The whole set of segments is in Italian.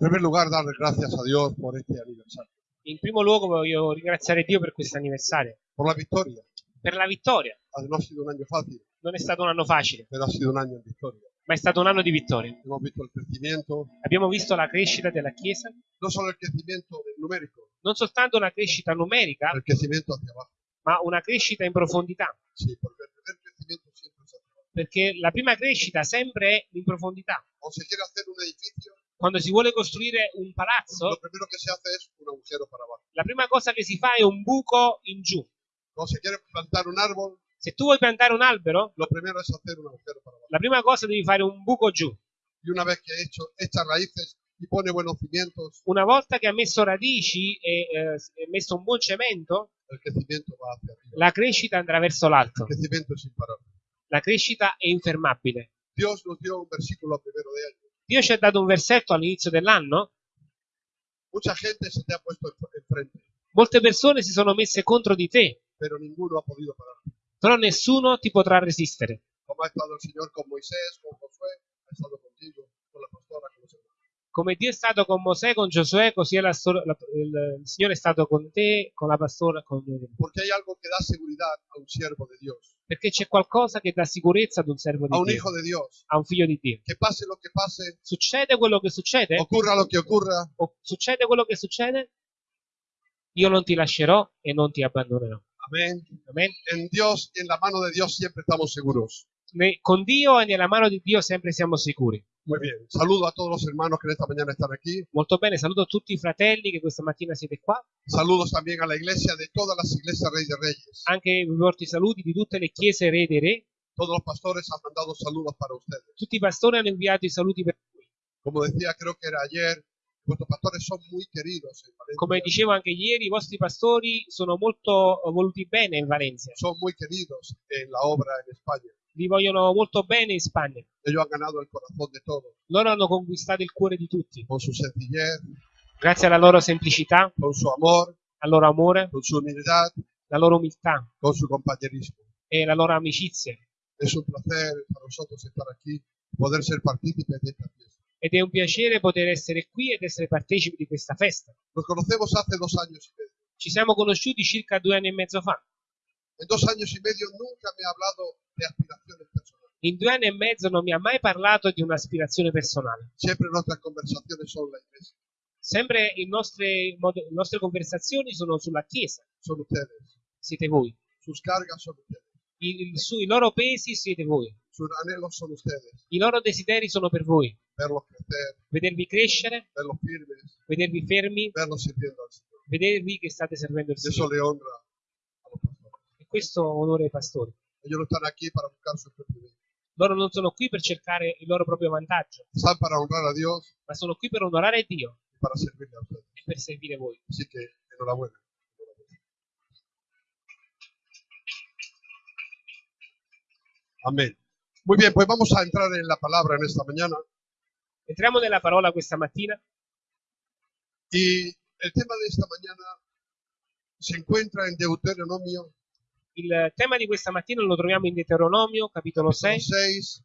primer lugar, darle gracias a Dios por este aniversario, In primo luogo voglio ringraziare Dio per questo anniversario, por la victoria. per la vittoria. No ha sido un año fácil, Non è stato un anno facile, pero ha sido un año en victoria. ma è stato un anno di vittoria. Visto Abbiamo visto la crescita della Chiesa, no solo el crecimiento numérico, non soltanto una crescita numerica, ma una crescita in profondità, primer crecimiento siempre es hacia abajo. perché la prima crescita sempre è in profondità. Cuando se quiere hacer un edificio, Quando si vuole costruire un palazzo, que se hace es un la prima cosa che si fa è un buco in giù. Quiere plantar un árbol, Se tu vuoi piantare un albero, lo primero es hacer un agujero para abajo. la prima cosa devi fare un buco giù. Y una vez que he hecho, echa raíces y pone buenos cimientos, Una volta che ha messo radici e eh, messo un buon cemento, la crescita andrà verso l'alto. La crescita è infermabile. Dios nos dio un versículo a primero de año. Dio ci ha dato un versetto all'inizio dell'anno. Molte persone si sono messe contro di te, però nessuno ti potrà resistere. Como ha estado el Señor con Moisés, con Josué, ha estado contigo, con la pastora, con los hermanos. Come Dio è stato con Mosè, con Giosuè, così la la- il, il Signore è stato con te, con la pastora, con Porque hay algo que da seguridad a un siervo de Dios, perché c'è qualcosa che dà sicurezza ad un servo a di un Dio, hijo de Dios. a un figlio di Dio. Que pase lo que pase, Succede quello che succede, ocurra lo que ocurra, o succede quello che succede, io non ti lascerò e non ti abbandonerò. amén. Amen. En Dios en la mano de Dios siempre estamos seguros. Con Dio e nella mano di Dio sempre siamo sicuri. Muy bien. Saludo a todos los hermanos que en esta mañana están aquí. Molto bene, saluto tutti i fratelli che questa mattina siete qua. Saludos también a la iglesia de todas las iglesias Rey de Reyes. Anche vi porto i saluti di tutte le chiese re dei re. Todos los pastores han mandado saludos para ustedes. Tutti i pastori hanno inviato i saluti per voi. Como decía, creo que era ayer, vuestros pastores son muy queridos en Valencia. Come dicevo anche ieri, i vostri pastori sono molto voluti bene in Valencia. Son muy queridos en la obra en España. Vi vogliono molto bene in Spagna. Ellos han ganado el corazón de todos Loro hanno conquistato il cuore di tutti. con su sencillez, Grazie alla loro semplicità, con su amor, al loro amore, con su humildad, la loro umiltà con su compañerismo. e la loro amicizia. Es un placer para nosotros estar aquí, poder ser partícipes de esta fiesta. Ed è un piacere poter essere qui ed essere partecipi di questa festa. Nos conocemos hace dos años y medio. Ci siamo conosciuti circa due anni e mezzo fa. En dos años y medio nunca me ha hablado de aspiraciones personales. In due anni e mezzo non mi ha mai parlato di un'aspirazione personale. Siempre nuestras conversaciones son la iglesia, Sempre nostri mod- le nostre conversazioni sono sulla Chiesa, son ustedes. siete voi. Sus cargas son ustedes. I, su- I loro pesi siete voi. Sus anhelos son ustedes. I loro desideri sono per voi. Verlos crecer, Vedervi crescere, verlos firmes, vedervi fermi, verlos sirviendo al vedervi che state servendo il Y eso Signore. le honra a los pastores. E questo onore ai pastori. Ellos no están aquí para buscar su propio bien. Loro non sono qui per cercare il loro proprio vantaggio, Están para honrar a Dios ma sono qui per onorare Dio y para servirle a ustedes. e per servire voi. Así que enhorabuena. Amén. Muy bien, pues vamos a entrar en la palabra en esta mañana. Entriamo nella parola questa mattina Y el tema de esta mañana se encuentra en Deuteronomio Il tema di questa mattina lo troviamo in Deuteronomio, capitolo 6, 6,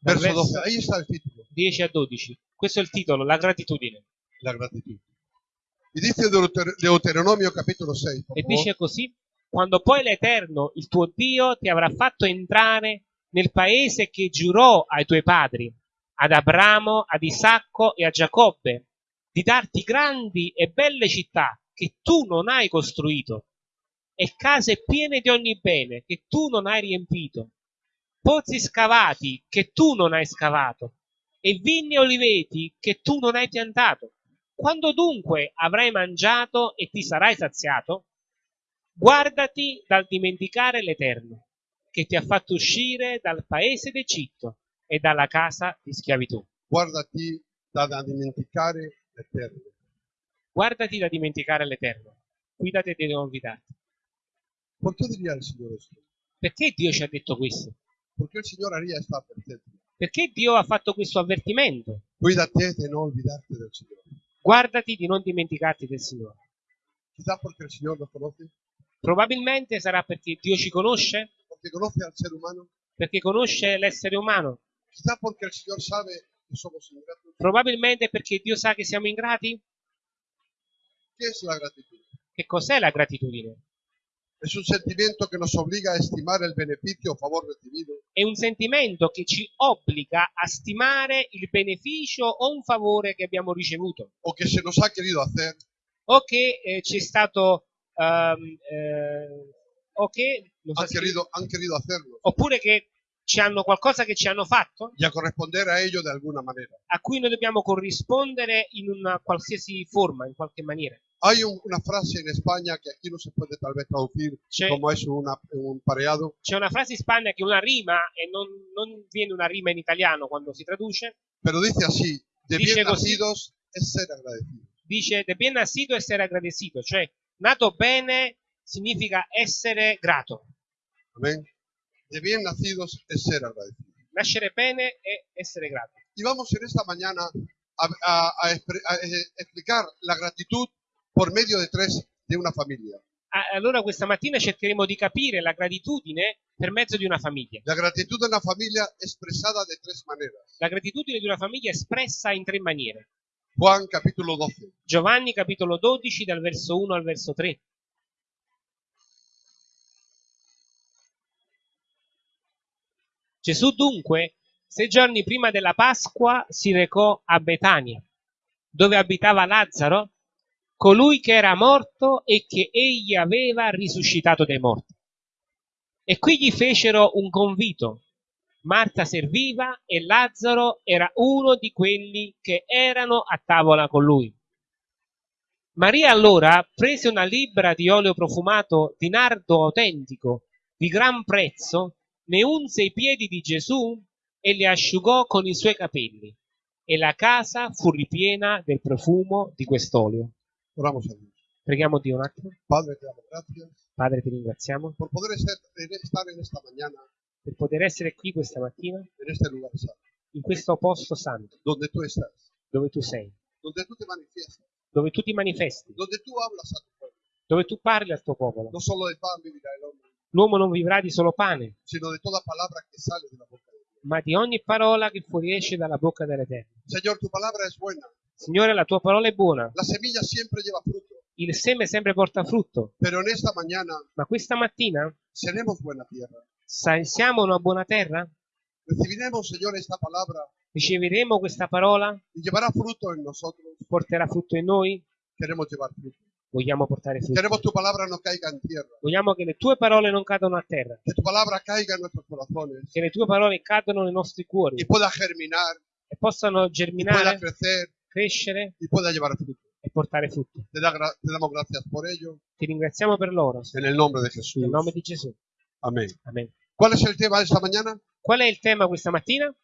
dal verso 12. verso Ahí está el título, 10 a 12. Questo è il titolo, la gratitudine. la gratitud. Y dice Deuter- Deuteronomio capítulo 6, por E favor. dice così, quando poi l'Eterno, il tuo Dio, ti avrà fatto entrare nel paese che giurò ai tuoi padri, ad Abramo, ad Isacco e a Giacobbe, di darti grandi e belle città che tu non hai costruito, e case piene di ogni bene che tu non hai riempito, pozzi scavati che tu non hai scavato, e vigni e oliveti che tu non hai piantato. Quando dunque avrai mangiato e ti sarai saziato, guardati dal dimenticare l'Eterno, che ti ha fatto uscire dal paese d'Egitto e dalla casa di schiavitù. Guardati da da dimenticare l'Eterno. Guardati da dimenticare l'Eterno. Cuidate di non olvidarti. ¿Por qué diría el Señor esto? Perché Dio ci ha detto questo? Porque el Señor haría esta advertencia. Perché Dio ha fatto questo avvertimento? Cuídate de no olvidarte del Señor. Guardati di non dimenticarti del Signore. Quizás porque el Señor nos conoce, Probabilmente sarà perché Dio ci conosce, porque conoce al ser humano, perché conosce l'essere umano, quizás porque el Señor sabe que somos ingratos? Probabilmente perché Dio sa che siamo ingrati? ¿Qué es la gratitud? Che cos'è la gratitudine? Es un sentimiento que nos obliga a estimar el beneficio o favor recibido È un sentimento che ci obbliga a stimare il beneficio o un favore che abbiamo ricevuto o que se nos ha querido hacer o che eh, ci è stato ehm, eh, o che non han se- querido, han querido hacernos oppure che ci hanno qualcosa che ci hanno fatto y a a ello de alguna manera. a cui noi dobbiamo corrispondere in una qualsiasi forma, in qualche maniera. Hay un- una frase en España que aquí no se puede tal vez traducir C'è, como es una- un pareado, c'è una frase in Spagna che è una rima e non, non viene una rima in italiano quando si traduce, pero dice así, de Dice bien così. nacidos es ser agradecidos. dice de bien nacido essere agradecido, cioè nato bene significa essere grato. Amén. De bien nacidos es ser agradecidos. Nascere bene è essere grato. Y vamos en esta mañana a, a- a a, eh, explicar la gratitud por medio de tres de una familia. Allora questa mattina cercheremo di capire la gratitudine per mezzo di una famiglia. La gratitud de una familia expresada de tres maneras. La gratitudine di una famiglia espressa in tre maniere. Juan capítulo 12. Giovanni capitolo 12 dal verso 1 al verso 3. Gesù dunque, sei giorni prima della Pasqua, si recò a Betania, dove abitava Lazzaro, colui che era morto e che egli aveva risuscitato dai morti. E qui gli fecero un convito. Marta serviva e Lazzaro era uno di quelli che erano a tavola con lui. Maria allora prese una libbra di olio profumato di nardo autentico di gran prezzo, ne unse i piedi di Gesù e li asciugò con i suoi capelli, e la casa fu ripiena del profumo di quest'olio. Oramos a Dios. Preghiamo Dio un attimo. Padre, te damos gracias Padre, ti ringraziamo. Por poder ser- estar en esta mañana, per poter essere qui questa mattina. En este lugar santo, in questo posto santo, donde tú estás, dove tu sei, donde tú te manifiestas, dove tu ti manifesti, donde tú hablas a tu pueblo. dove tu parli al tuo popolo. No solo de pan vivirá el hombre, L'uomo non vivrà di solo pane, sino de toda palabra que sale de la boca de Dios. ma di ogni parola che fuoriesce dalla bocca dell'Eterno. Señor, tu palabra es buena. Signore, la tua parola è buona, La semilla siempre lleva fruto, il seme sempre porta frutto, pero en esta mañana ma questa mattina seremos buena tierra. siamo una buona terra? Recibiremos, Señor, esta palabra Riceveremo questa parola? y llevará fruto en nosotros. Porterà frutto in noi? Queremos llevar fruto. Vogliamo portare frutto. Queremos tu palabra no caiga en tierra. Vogliamo che le tue parole non cadano a terra, Que tu palabra caiga en nuestros corazones che le tue parole cadano nei nostri y cuori pueda germinar, e possano y pueda germinare, crecer crescere y pueda llevar fruto. e portare frutto. Te, da te damos gracias por ello. Ti ringraziamo per loro, En el nombre de Jesús. nel nome di Gesù. Amén. Amen. ¿Cuál es el tema de esta mañana? Qual è il tema questa mattina?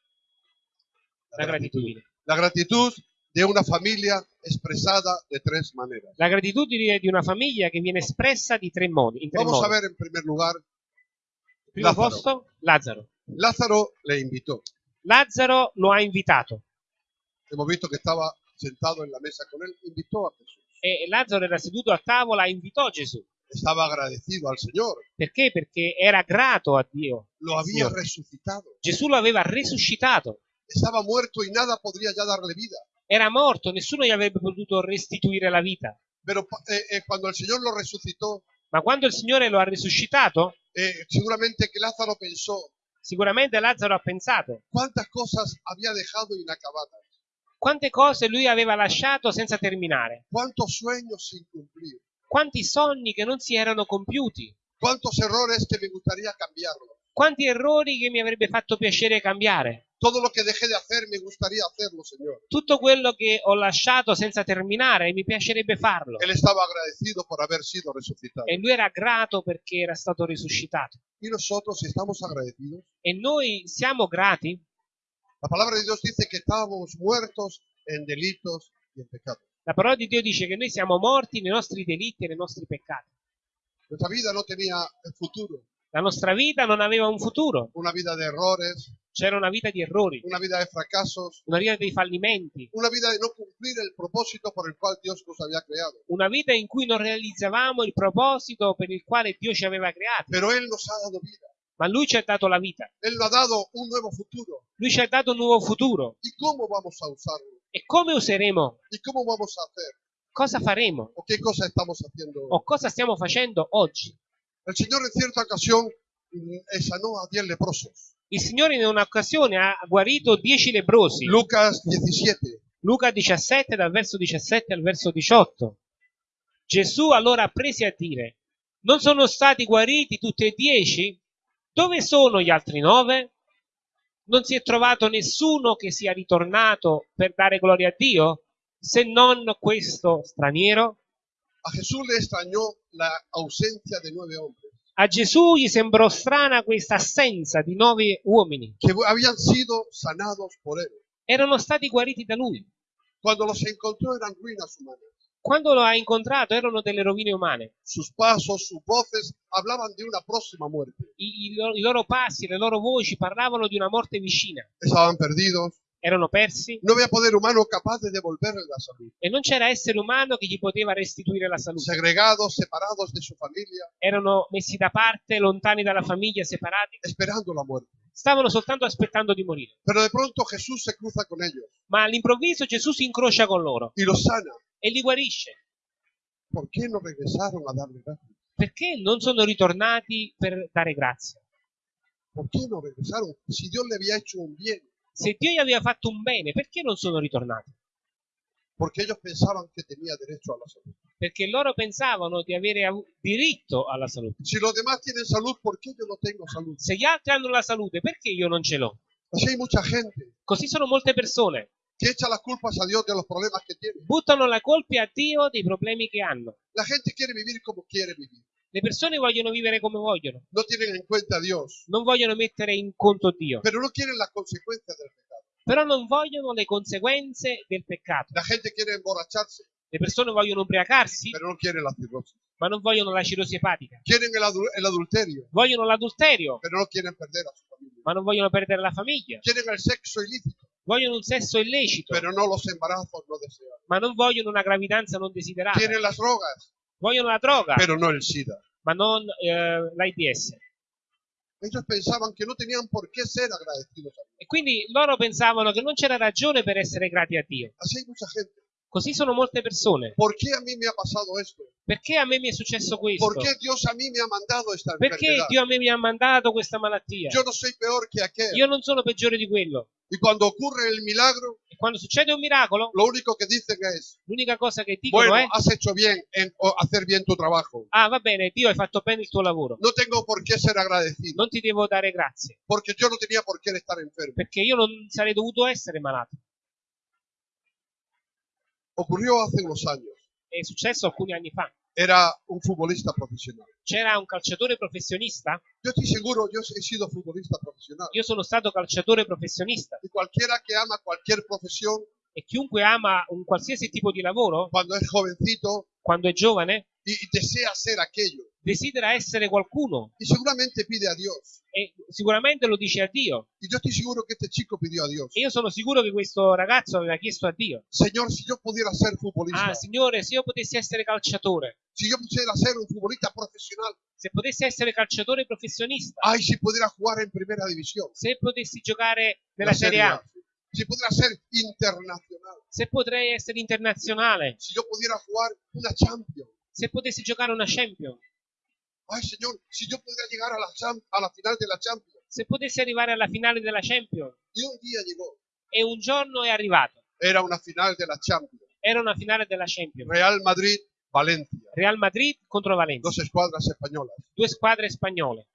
La gratitudine. La gratitud de una familia expresada de tres maneras. La gratitudine di una famiglia che viene espressa di tre modi. In tre Vamos a modi. ver en primer lugar, Primo Lazzaro. posto, Lazzaro. Lázaro le invitó. Lazzaro lo ha invitato Hemos visto que estaba sentado en la mesa con él, invitó a Jesús. e Lazzaro era seduto a tavola e invitò Gesù. Estaba agradecido al Señor. Perché? Perché era grato a Dio. Lo había Signore. resucitado. Gesù lo aveva risuscitato. Estaba muerto y nada podría ya darle vida. Era morto, nessuno gli avrebbe potuto restituire la vita. Pero eh, eh, cuando el Señor lo resucitó, Ma quando il Signore lo ha risuscitato, eh, seguramente que Lázaro pensó. sicuramente Lazzaro ha pensato. Cuántas cosas había dejado inacabadas, quante cose lui aveva lasciato senza terminare, cuántos sueños sin cumplir, quanti sogni che non si erano compiuti, cuántos errores que me gustaría cambiarlos. Quanti errori che mi avrebbe fatto piacere cambiare. Todo lo que dejé de hacer me gustaría hacerlo, Señor. Tutto quello che ho lasciato senza terminare mi piacerebbe farlo. Él estaba agradecido por haber sido resucitado. E lui era grato perché era stato risuscitato. Y nosotros estamos agradecidos. E noi siamo grati? La palabra de Dios dice que estábamos muertos en delitos y en pecados. La parola di Dio dice che noi siamo morti nei nostri delitti e nei nostri peccati. Nuestra vida no tenía futuro, La nostra vita non aveva un futuro, una vida de errores, c'era una vita di errori, una vida de fracasos, una vita dei fallimenti, una vida de no cumplir el propósito por el cual Dios nos había creado. una vita in cui non realizzavamo il proposito per il quale Dio ci aveva creati. Pero Él nos ha dado vida. ma Lui ci ha dato la vita, Él nos ha dado un nuevo futuro. Lui ci ha dato un nuovo futuro. ¿Y cómo vamos a usarlo? E come useremo? ¿Y cómo vamos a hacer? Cosa faremo? ¿O qué cosa estamos haciendo? hoy? O cosa stiamo facendo oggi? El Señor en cierta ocasión mm, eh, sanó a diez leprosos. Il Signore in un'occasione ha guarito dieci lebrosi. Lucas 17. Luca 17 dal verso 17 al verso 18. Gesù allora prese a dire, non sono stati guariti tutti e dieci? Dove sono gli altri nove? Non si è trovato nessuno che sia ritornato per dare gloria a Dio, se non questo straniero? A Jesús le extrañó la ausencia de nueve hombres A Gesù gli sembrò strana questa assenza di nove uomini. que habían sido sanados por él. Erano stati guariti da lui. Cuando los encontró eran ruinas humanas. Quando lo ha incontrato erano delle rovine umane. Sus pasos, sus voces hablaban de una próxima muerte. I, i loro, I loro passi, le loro voci parlavano di una morte vicina. Estaban perdidos. Erano persi No había poder humano capaz de devolverle la salud. e non c'era essere umano che gli poteva restituire la salute. Segregados, separados de su familia, Erano messi da parte, lontani dalla famiglia, separati. esperando la muerte. Stavano soltanto aspettando di morire. Pero de pronto Jesús se cruza con ellos Ma all'improvviso Gesù si incrocia con loro y los sana. e li guarisce. ¿Por qué no regresaron a darle gracias? Perché non sono ritornati per dare grazia? ¿Por qué no regresaron? Si Dios le había hecho un bien. Se Dio gli aveva fatto un bene, perché non sono ritornati? Porque ellos pensaban que tenía derecho a la salud. Perché loro pensavano di avere diritto alla salute. Si los demás tienen salud, ¿por qué yo no tengo salud? Se gli altri hanno la salute, perché io non ce l'ho? Así hay mucha gente Così sono molte persone. que echa las culpas a Dios de los problemas que tiene. Buttano la colpa a Dio dei problemi che hanno. La gente quiere vivir como quiere vivir. Le persone vogliono vivere come vogliono, No tienen en cuenta a Dios, non vogliono mettere in conto Dio, pero no quieren las consecuencias del pecado. però non vogliono le conseguenze del peccato. La gente quiere emborracharse, Le persone vogliono ubriacarsi, pero no quieren la cirrosis. ma non vogliono la cirrosi epatica. Quieren el, adu- el adulterio, Vogliono l'adulterio, pero no quieren perder a su familia. ma non vogliono perdere la famiglia. Quieren el sexo ilícito, Vogliono un sesso illecito, pero no los embarazos no deseados. ma non vogliono una gravidanza non desiderata. Quieren las drogas, Vogliono la droga, pero no el SIDA. ma non eh, l'AIDS. Ellos pensaban que no tenían por qué ser agradecidos a Dios. E quindi loro pensavano che non c'era ragione per essere grati a Dio. Así hay mucha gente. Così sono molte persone. ¿Por qué a mí me ha pasado esto? Perché a me mi è successo questo? ¿Por qué Dios a mí me ha mandado esta Perché enfermedad? Dio a me mi ha mandato questa malattia? Yo no soy peor que aquel. Io non sono peggiore di quello. Y cuando ocurre el milagro, E quando succede un miracolo, lo único que dicen es, l'unica cosa che dicono bueno, è has hecho bien en o hacer bien tu trabajo. ah va bene, Dio hai fatto bene il tuo lavoro. No tengo por qué ser agradecido, Non ti devo dare grazie, porque yo no tenía por qué estar enfermo. perché io non sarei dovuto essere malato. Ocurrió hace unos años. È successo alcuni anni fa. Era un futbolista profesional. C'era un calciatore professionista, Yo estoy seguro, yo he sido futbolista profesional. io sono stato calciatore professionista Y cualquiera que ama cualquier profesión, e chiunque ama un qualsiasi tipo di lavoro, cuando es jovencito quando è giovane, y, y desea ser aquello, desidera essere qualcuno. Y seguramente pide a Dios. e sicuramente lo dice a Dio. Y yo estoy seguro que este chico pidió a Dios. E io sono sicuro che questo ragazzo aveva chiesto a Dio, Señor, si yo pudiera ser futbolista, ah Signore, se io potessi essere calciatore, si yo pudiera ser un futbolista profesional, se potessi essere calciatore professionista, ay, si pudiera jugar en primera división, se potessi giocare nella la Serie A, si pudiera ser internacional, se potrei essere internazionale, si yo pudiera jugar una Champions, se potessi giocare una Champions, ay, Señor, si yo pudiera llegar a la, a la final de la Champions. se potessi arrivare alla finale della Champions. Y un llegó, E un giorno è arrivato. era una final de la Champions. Era una finale della Champions. Real Madrid, Valencia, Real Madrid contro Valencia, due squadre spagnole.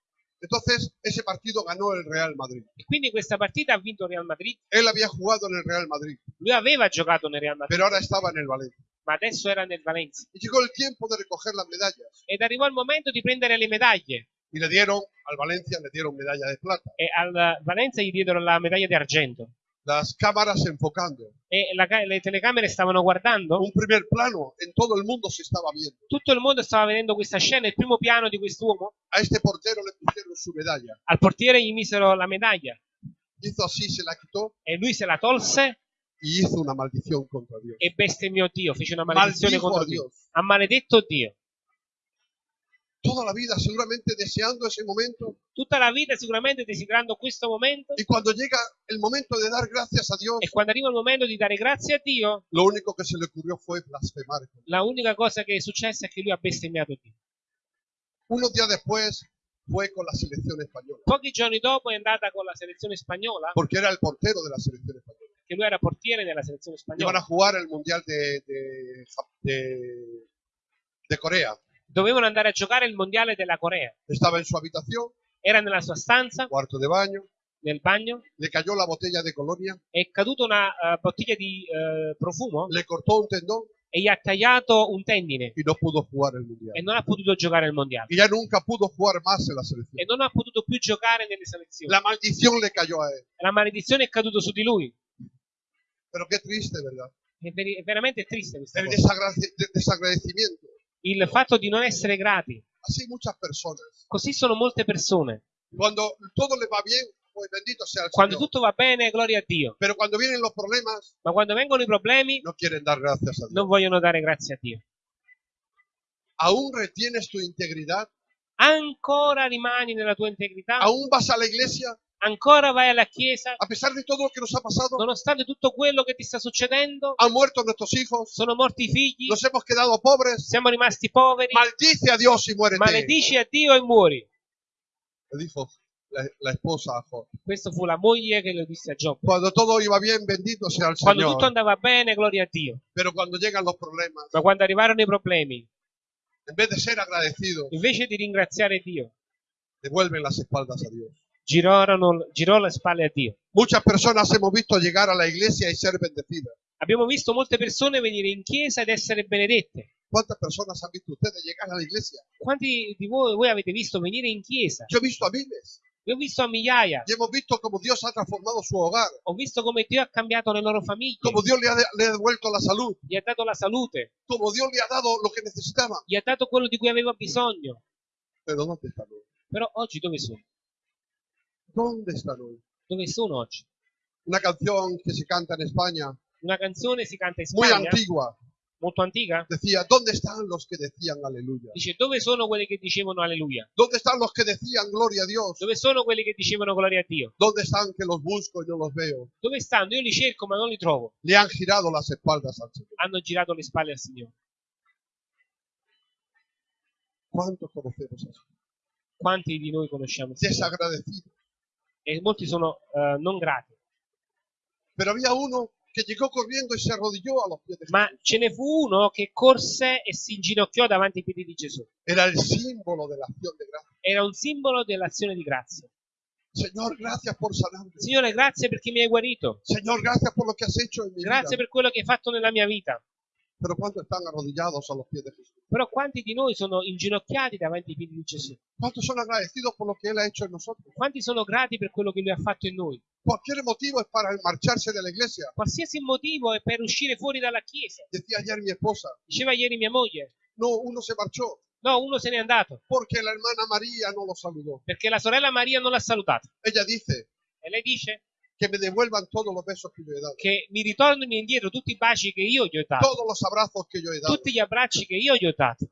Entonces, ese partido ganó el Real Madrid. E quindi questa partita ha vinto il Real Madrid. Él había jugado en el Real Madrid, Lui aveva giocato nel Real Madrid, pero ahora estaba en el Valencia. ma adesso era nel Valencia. Y llegó el tiempo de recoger las medallas. Ed arrivò il momento di prendere le medaglie. Y le dieron, al Valencia le dieron medalla de plata. E al Valencia gli diedero la medaglia di argento. Las cámaras enfocando. E la le telecamere stavano guardando. Un primer plano en todo el mundo se estaba viendo. Tutto il mondo stava vedendo questa scena, il primo piano di quest'uomo. A este portero le pusieron su medalla. Al portiere gli misero la medaglia Hizo así, se la quitó e lui se la tolse y hizo una maldición contra Dios. e bestemmiò Dio, fece una maledizione Maldijo contro Dio. Ha maledetto Dio. Toda la vida seguramente deseando ese momento. tutta la vita sicuramente desiderando questo momento Y cuando llega el momento de dar gracias a Dios, e quando arriva il momento di dare grazie a Dio, lo único que se le ocurrió fue blasfemar. la unica cosa che è successa è che lui ha bestemmiato Dio. Unos días después fue con la selección española, Pochi giorni dopo è andata con la selezione spagnola, porque era el portero de la selección española. che lui era portiere della selezione Iban a spagnola. jugar el Mundial de, de, de- de Corea. Dovevano andare a giocare il mondiale della Corea. Estaba en su habitación, Era nella sua stanza, cuarto de baño, nel bagno, le cayó la botella de colonia, è caduta una eh, bottiglia di eh, profumo le cortó un tendón e gli ha tagliato un tendine y no pudo jugar el e non ha potuto giocare al mondiale. Y ya nunca pudo jugar más en la E non ha potuto più giocare nelle selezioni. La maldición le cayó a él. La maledizione è caduta su di lui. Pero qué triste, ¿verdad? È, veri- è veramente triste questa El cosa. desagrade- de- desagradecimiento. Il fatto di non essere grati. Così sono molte persone. Cuando todo le va el Quando tutto va bene, gloria a Dio. Problemas, Ma quando vengono i problemi, no non vogliono dare grazie a Dio. Ancora rimani nella tua integrità? Ancora vai alla chiesa? A pesar de todo lo que nos ha pasado, Nonostante tutto quello che ti sta succedendo? han muerto nuestros hijos, Sono morti i figli? nos hemos quedado pobres. Siamo rimasti poveri? Maldice a Dios y muérete. Maledici a Dio e muori. Le dijo la, la esposa a Job. Questa fu la moglie che lo disse a Giobbe. Iba bien, Quando tutto andava bene, gloria a Dio. Ma quando arrivarono i problemi, invece di ringraziare Dio, devuelven las espaldas a Dios. Girarono, girò le spalle a Dio. Muchas personas hemos visto llegar a la iglesia y ser bendecidas. Abbiamo visto molte persone venire in chiesa ed essere benedette. ¿Cuántas personas han visto ustedes llegar a la iglesia? Quanti di voi, voi avete visto venire in chiesa? Yo he visto a miles Io ho visto a migliaia. y hemos visto cómo Dios ha transformado su hogar, Ho visto come Dio ha cambiato le loro famiglie. cómo Dios le ha, le ha devuelto la salud, Gli ha dato la salute. cómo Dios le ha dado lo que necesitaba. Gli ha dato quello di cui aveva bisogno. Pero ¿dónde están? Però oggi dove sono? ¿Dónde están hoy? Dove sono oggi? Una canción que se canta en España, Una canzone si canta in muy Spagna, antigua, molto antica, decía, ¿dónde están los que decían aleluya? dice dove sono quelli che dicevano alleluia? ¿Dónde están los que decían gloria a Dios? Dove sono quelli che dicevano gloria a Dio? ¿Dónde están que los busco y no los veo? Dove stanno? Io li cerco ma non li trovo. Le han girado las espaldas al Señor. Hanno girato le spalle al Signore. ¿Cuántos conocemos eso? Quanti di noi conosciamo il Signore? Desagradecidos. E molti sono eh, non grati. Pero había uno que llegó corriendo y se arrodilló a los pies de Jesús. Ma ce ne fu uno che corse e si inginocchiò davanti ai piedi di Gesù. Era el símbolo de la acción de gracia. Era un simbolo dell'azione di grazia. Señor, gracias por sanarme. Signore, grazie perché mi hai guarito. Mi Grazie per quello che hai fatto nella mia vita. Pero ¿cuántos están arrodillados a los pies de Jesús? Però quanti di noi sono inginocchiati davanti ai piedi di Gesù? ¿Cuántos son agradecidos por lo que Él ha hecho en nosotros? Quanti sono grati per quello che Lui ha fatto in noi? Cualquier motivo es para marcharse de la iglesia. Qualsiasi motivo è per uscire fuori dalla chiesa. Decía ayer mi esposa, Diceva ieri mia moglie. no, uno se marchó No, uno se n'è andato porque la hermana María no lo saludó. perché la sorella Maria non l'ha salutato. Ella dice E lei dice que me devuelvan todos los besos que yo he dado, che mi ritornino indietro tutti i baci che io gli ho dato, todos los abrazos que yo he dado. tutti gli abbracci che io gli ho dato.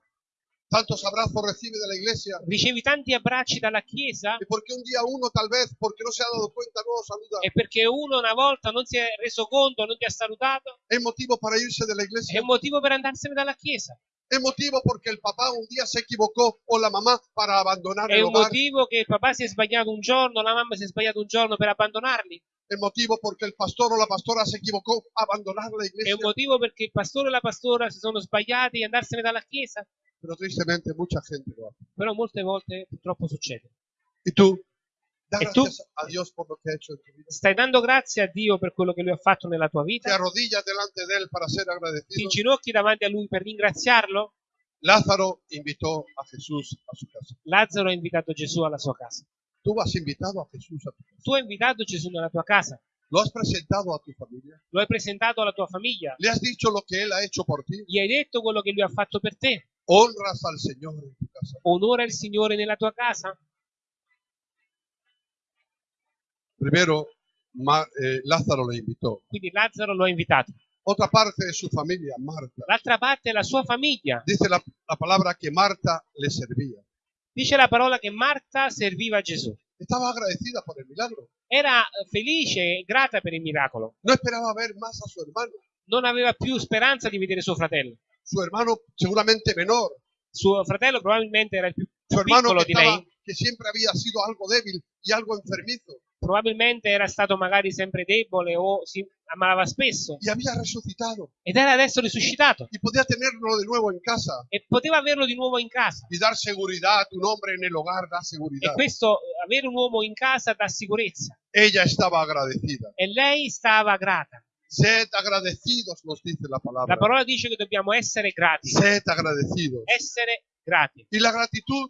Tantos abrazos recibe de la iglesia. Ricevi tanti abbracci dalla chiesa Y porque un día uno tal vez, porque no se ha dado cuenta, no lo saluda. e perché uno una volta non si è reso conto, non ti ha salutato, Es motivo para irse de la è iglesia. un motivo per andarsene dalla chiesa. Es motivo porque el papá un día se equivocó o la mamá para abandonar È el un hogar. motivo che il papà si è sbagliato un giorno, la mamma si è sbagliata un giorno per abbandonarli. Es motivo porque el pastor o la pastora se equivocó abandonar la È iglesia. un motivo perché il pastore e la pastora si sono sbagliati e andarsene dalla chiesa. Pero tristemente mucha gente lo hace. Però molte volte purtroppo succede. ¿Y tú? En tu. Stai dando grazie a Dio per quello che Lui ha fatto nella tua vita? Ti inginocchi davanti a Lui per ringraziarlo? Lázaro invitó a Jesús a su casa. Lazzaro ha invitato Gesù alla sua casa. Tu casa. Tu hai invitato Gesù nella tua casa, Lo has presentado a tu familia. lo hai presentato alla tua famiglia, Le has dicho lo que Él ha hecho por ti. gli hai detto quello che Lui ha fatto per te. Honras al Señor en tu casa. Onora il Signore nella tua casa. Primero, Ma- eh, Lázaro le invitó. Quindi Lazzaro lo ha invitato. Otra parte de su familia, Marta. L'altra parte è la sua famiglia. Dice la, la palabra que Marta le servía. Dice la parola che Marta serviva a Gesù. Estaba agradecida por el milagro. Era eh, felice e grata per il miracolo. No esperaba ver más a su hermano. Non aveva più speranza di vedere suo fratello. Su hermano seguramente menor. Suo fratello probabilmente era il più hermano piccolo di lei. Que siempre había sido algo débil y algo enfermizo. Probabilmente era stato magari sempre debole o si ammalava spesso. Y había resucitado. Ed era adesso risuscitato. Y podía tenerlo de nuevo en casa. E poteva averlo di nuovo in casa. Y dar seguridad. Un hombre en el hogar da E seguridad. questo, eh, avere un uomo in casa dà sicurezza. Ella estaba agradecida. E lei stava grata. Sed agradecidos, nos dice la palabra. La parola dice che dobbiamo essere grati. Sed agradecidos. Essere grati. Y la gratitud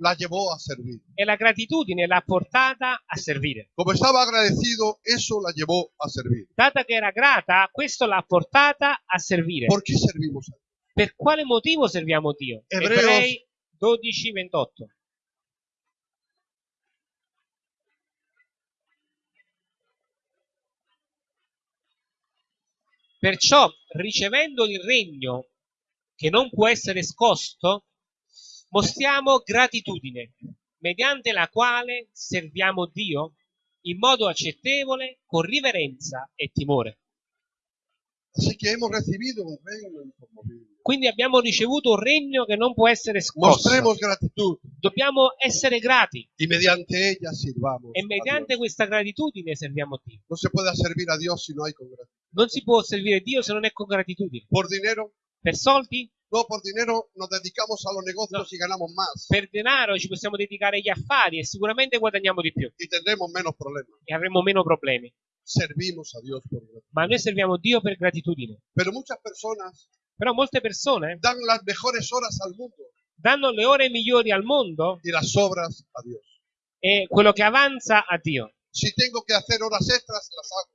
la llevó a servir. E la gratitudine l'ha portata a servire. Como estaba agradecido, eso la llevó a servir. Data che era grata, questo l'ha portata a servire. ¿Por qué servimos a Dios? Per quale motivo serviamo Dio? Ebreos- Ebrei 12, 28. Perciò, ricevendo il regno che non può essere scosto, mostriamo gratitudine, mediante la quale serviamo Dio in modo accettevole, con riverenza e timore. Quindi abbiamo ricevuto un regno che non può essere scosso. Dobbiamo essere grati y mediante e mediante questa gratitudine serviamo Dio. No se puede servir a Dios si no hay con gratitud. Non si può servire Dio se non è con gratitudine. Per soldi, no, por dinero nos dedicamos a los negocios No. y ganamos más per denaro ci possiamo dedicare agli affari e sicuramente guadagniamo di più y tendremos menos problemas. e avremo meno problemi. Servimos a Dios por gratitud. Ma noi serviamo Dio per gratitudine. Pero muchas personas Però molte persone dan las mejores horas al mundo danno le ore migliori al mondo y las obras a Dios. e quello che avanza a Dio. Si tengo que hacer horas extras, las hago.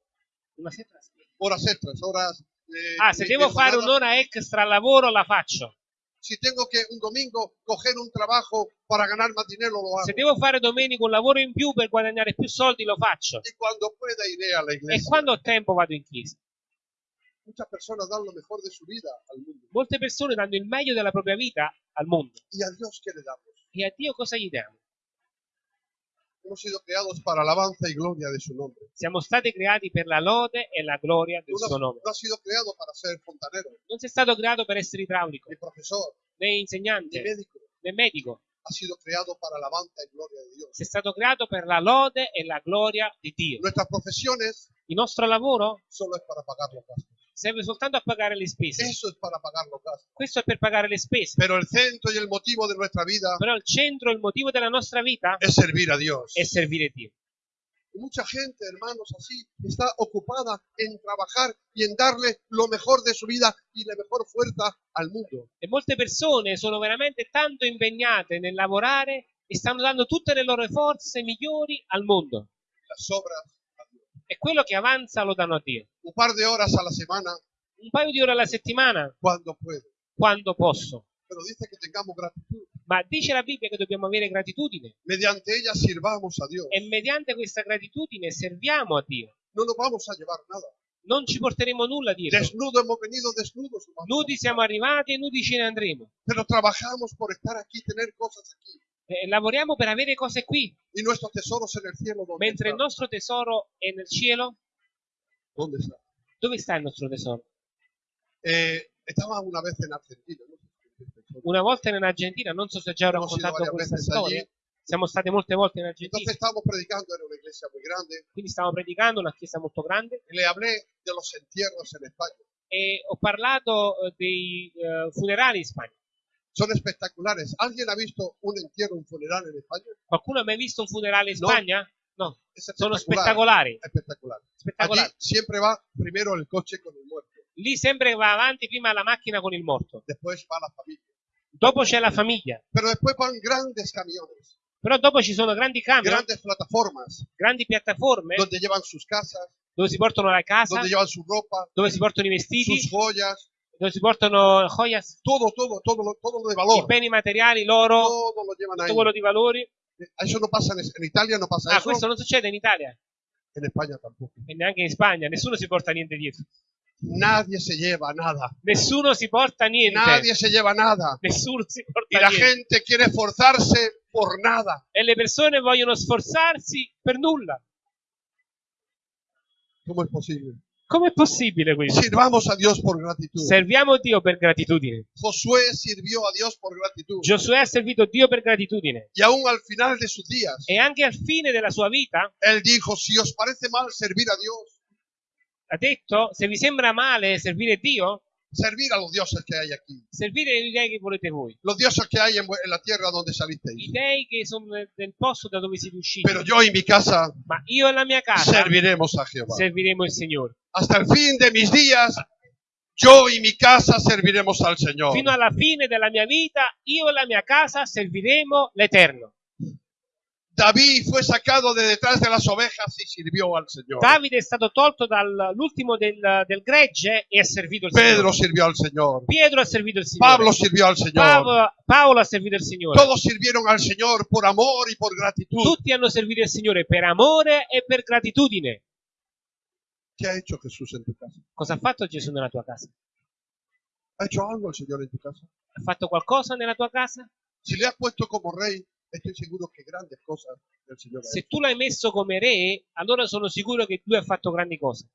Una sera- Horas extras, horas... eh, Ah, se de- devo de fare un'ora extra al lavoro la faccio. Si tengo que un domingo coger un trabajo para ganar más dinero, lo hago. Se devo fare domenica un lavoro in più per guadagnare più soldi lo faccio. Y cuando pueda iré a la E iglesia. quando ho tempo vado in chiesa. Molte persone danno il meglio della propria vita al mondo. E a Dio cosa gli diamo? Hemos sido creados para alabanza y gloria de su nombre. Siamo stati creati per la lode e la gloria del Tú suo no, nome. no has sido creado para ser fontanero, Non sei stato creato per essere idraulico, ni profesor, né insegnante, médico. né medico. Has sido creado para alabanza y gloria de Dios. Sei stato creato per la lode e la gloria di Dio. Nuestras profesiones Il nostro lavoro solo es para pagar los gastos. serve soltanto a pagare le spese. Eso es para pagar los gastos. Questo è per pagare le spese. Pero el centro y el motivo de nuestra vida Però il centro, il motivo della nostra vita es servir a Dios. è servire Dio. Mucha gente, hermanos, así está ocupada en trabajar y en darle lo mejor de su vida y la mejor fuerza al mundo. E molte persone sono veramente tanto impegnate nel lavorare e stanno dando tutte le loro forze migliori al mondo. Las obras a Dios. E quello che avanza lo danno a Dio. Un par de horas a la semana Un paio di ore alla settimana, cuando puedo. quando posso. Pero dice que tengamos gratitud. Ma dice la Bibbia che dobbiamo avere gratitudine Mediante ella sirvamos a Dios. e mediante questa gratitudine serviamo a Dio. No nos vamos a llevar nada. Non ci porteremo nulla dietro. Desnudo hemos venido desnudos. Nudi siamo arrivati e nudi ce ne andremo. Pero trabajamos por estar aquí, tener cosas aquí. Eh, lavoriamo per avere cose qui, Y nuestros tesoros en el cielo. ¿dónde mentre il están? nostro tesoro è nel cielo. ¿Dónde está? Dove sta il nostro tesoro? Eh, estaba una vez en Argentina. no Una volta in Argentina, non so se già ho Hemos ido raccontato varias questa storia, allí. siamo state molte volte in Argentina, Entonces estábamos predicando, era una iglesia muy grande. quindi stavamo predicando, una chiesa molto grande, y Le hablé de los entierros en España. e ho parlato eh, dei eh, funerali in Spagna. Son espectaculares. ¿Alguien ha visto un entierro, un funeral en España? Qualcuno ha mai visto un funerale in No. Spagna? No, Es sono spettacolari. Espectacular. Allí spettacolari. siempre va primero el coche con el muerto. Lì sempre va avanti prima la macchina con il morto, Después va la familia. Dopo c'è la famiglia, Pero después van grandes camiones, però dopo ci sono grandi camion, grandes plataformas, grandi piattaforme. Donde llevan sus casas, dove si portano la casa, donde llevan su ropa, dove si portano i vestiti, sus joyas, dove si portano joyas, todo, todo, todo, lo- todo lo de i valor. beni materiali, l'oro, Todo lo llevan tutto quello di valori. Eso no pasa en, en Italia, no pasa Ah, eso. questo non succede in Italia. En España tampoco. e neanche in Spagna, nessuno si porta niente dietro. Nadie se lleva nada. Nessuno si porta niente. Nadie se lleva nada. Nessuno si Y porta la niente. gente quiere esforzarse por nada. E le persone vogliono sforzarsi per nulla. ¿Cómo es posible? Com'è possibile questo? Sirvamos a Dios por gratitud. Serviamo Dio per gratitudine. Josué sirvió a Dios por gratitud. Giosuè ha servito Dio per gratitudine. Y aún al final de sus días, E anche al fine della sua vita él dijo, si os parece mal servir a Dios, ha detto, se vi sembra male servire Dio, servir a los dioses que hay aquí. servire gli dei che volete voi. Los dioses que hay en, la tierra donde I salisteis. dei che sono nel- nel posto da dove siete usciti. Pero yo y mi casa Ma io e la mia casa serviremos a Jehová. serviremo il Signore. Hasta el fin de mis días, yo y mi casa serviremos al Señor. Fino alla fine della mia vita, io e la mia casa serviremo l'Eterno. David fue sacado de detrás de las ovejas y sirvió al Señor. Davide è stato tolto dall'ultimo del, del gregge e ha servito il Pedro Signore. sirvió al Señor. Pietro ha servito il Signore. Pablo sirvió al Señor. Paolo, Paolo ha servito il Signore. Todos sirvieron al Señor por amor y por gratitud. Tutti hanno servito il Signore per amore e per gratitudine. ¿Qué ha hecho Jesús en tu casa? Cosa ha fatto Gesù nella tua casa? ¿Ha hecho algo el Señor en tu casa? Ha fatto qualcosa nella tua casa? Si le has puesto como rey, estoy seguro que grandes cosas el Señor ha Se tu l'hai messo come re, allora sono sicuro che lui ha fatto grandi cose.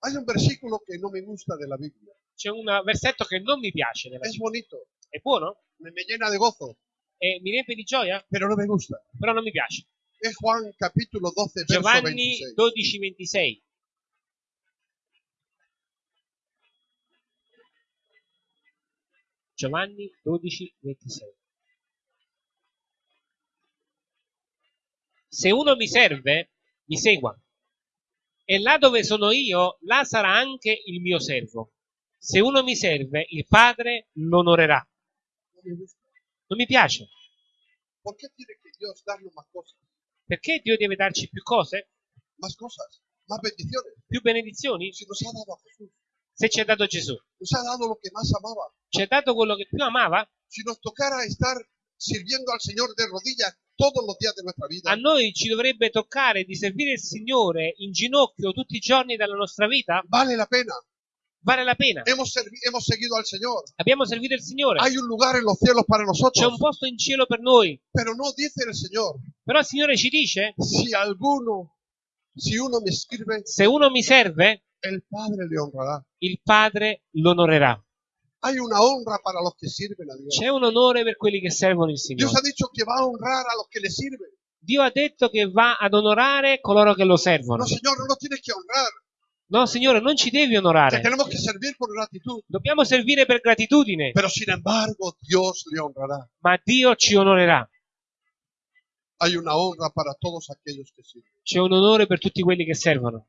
Hay un versículo que no me gusta de la Biblia. C'è un versetto che non mi piace nella Es Bibbia. bonito, È buono? me, me llena de gozo, E mi riempie di gioia? pero no me gusta. Però non mi piace. Es Juan capítulo 12, verso Giovanni 26. 12, 26. Giovanni 12, 26. Se uno mi serve, mi segua. E là dove sono io, là sarà anche il mio servo. Se uno mi serve, il Padre l'onorerà. Non mi piace. Perché Dio deve darci più cose? Più benedizioni? A Se ci ha dato Gesù. Ci ha dato quello che più amava? Si nos tocara estar sirviendo al Señor de rodillas todos los días de nuestra vida, A noi ci dovrebbe toccare di servire il Signore in ginocchio tutti i giorni della nostra vita? vale la pena. Vale la pena. Hemos, hemos seguido al Señor. Abbiamo servito il Signore. Hay un lugar en los cielos para C'è nosotros. un posto in cielo per noi. Pero no dice el Señor, Però il Signore ci dice, si alguno, si uno me sirve, se uno mi serve, el Padre le honrará. il Padre l'onorerà. Hay una honra para los que sirven a Dios. C'è un onore per quelli che servono il Dios ha Signore. dicho que va a honrar a los que le sirven. Dio ha detto che va ad onorare coloro che lo servono. No, Señor, no nos tienes que honrar. No, Signore, non ci devi onorare. tenemos que servir por gratitud. Dobbiamo servire per gratitudine, Pero sin embargo, Dios le honrará. ma Dio ci onorerà. Hay una honra para todos aquellos que sirven. C'è un onore per tutti quelli che servono.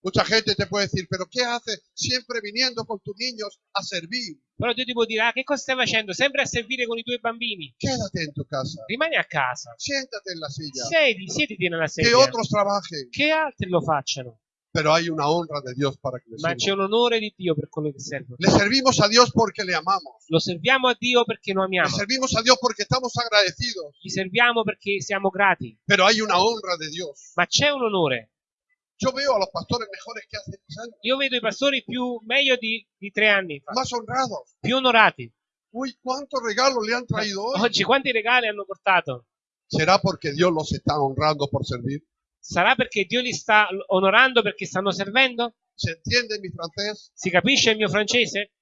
Mucha gente te puede decir, pero ¿qué haces siempre viniendo con tus niños a servir? Però Dio ti può dire, ah, che cosa stai facendo? Sempre a servire con i tuoi bambini. Quédate en tu casa. Rimani a casa. Siéntate en la silla. Siedi, siediti nella Que sedia. otros trabajen. Che altri lo facciano. Pero hay una honra de Dios para que le Ma c'è sirvan. un onore di Dio per quello che servono. Le servimos a Dios porque le amamos. Lo serviamo a Dio perché lo Le amiamo. servimos a Dios porque estamos agradecidos. Gli serviamo perché siamo grati. Pero hay una honra de Dios. Ma c'è un onore. Yo veo a los pastores mejores que hace 10 años. Io vedo i pastori più meglio di, di tre anni fa, Más honrados. più onorati. Uy, cuántos regalos le han traído hoy. Oggi quanti regali hanno portato? ¿Será porque Dios los está honrando por servir? Sarà perché Dio li sta onorando perché stanno servendo? ¿Se entiende mi francés? Si capisce il mio francese?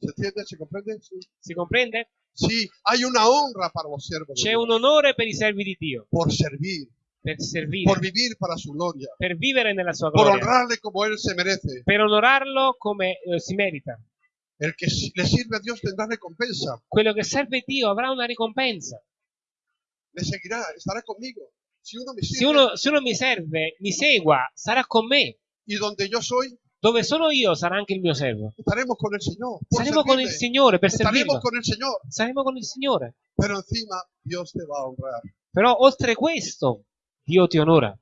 ¿Se entiende? ¿Se comprende? Sí. Si comprende? Sí, hay una honra para los siervos. de C'è Dios. un onore per i servi di Dio, Por servir, per servire, por vivir para su gloria, per vivere nella sua por gloria, honrarle como Él se merece. per onorarlo come eh, si merita. El que le sirve a Dios tendrá recompensa. Quello che serve Dio avrà una ricompensa. Le seguirá, estará conmigo. Si uno me Se sirve uno, se uno mi serve, mi segua, sarà con me. y donde yo soy, Dove sono io sarà anche il mio servo. estaremos con Señor. por Saremo con il. Signore per servirlo. con. Saremo con il Signore. Pero encima a. Però oltre questo, Dio ti onora.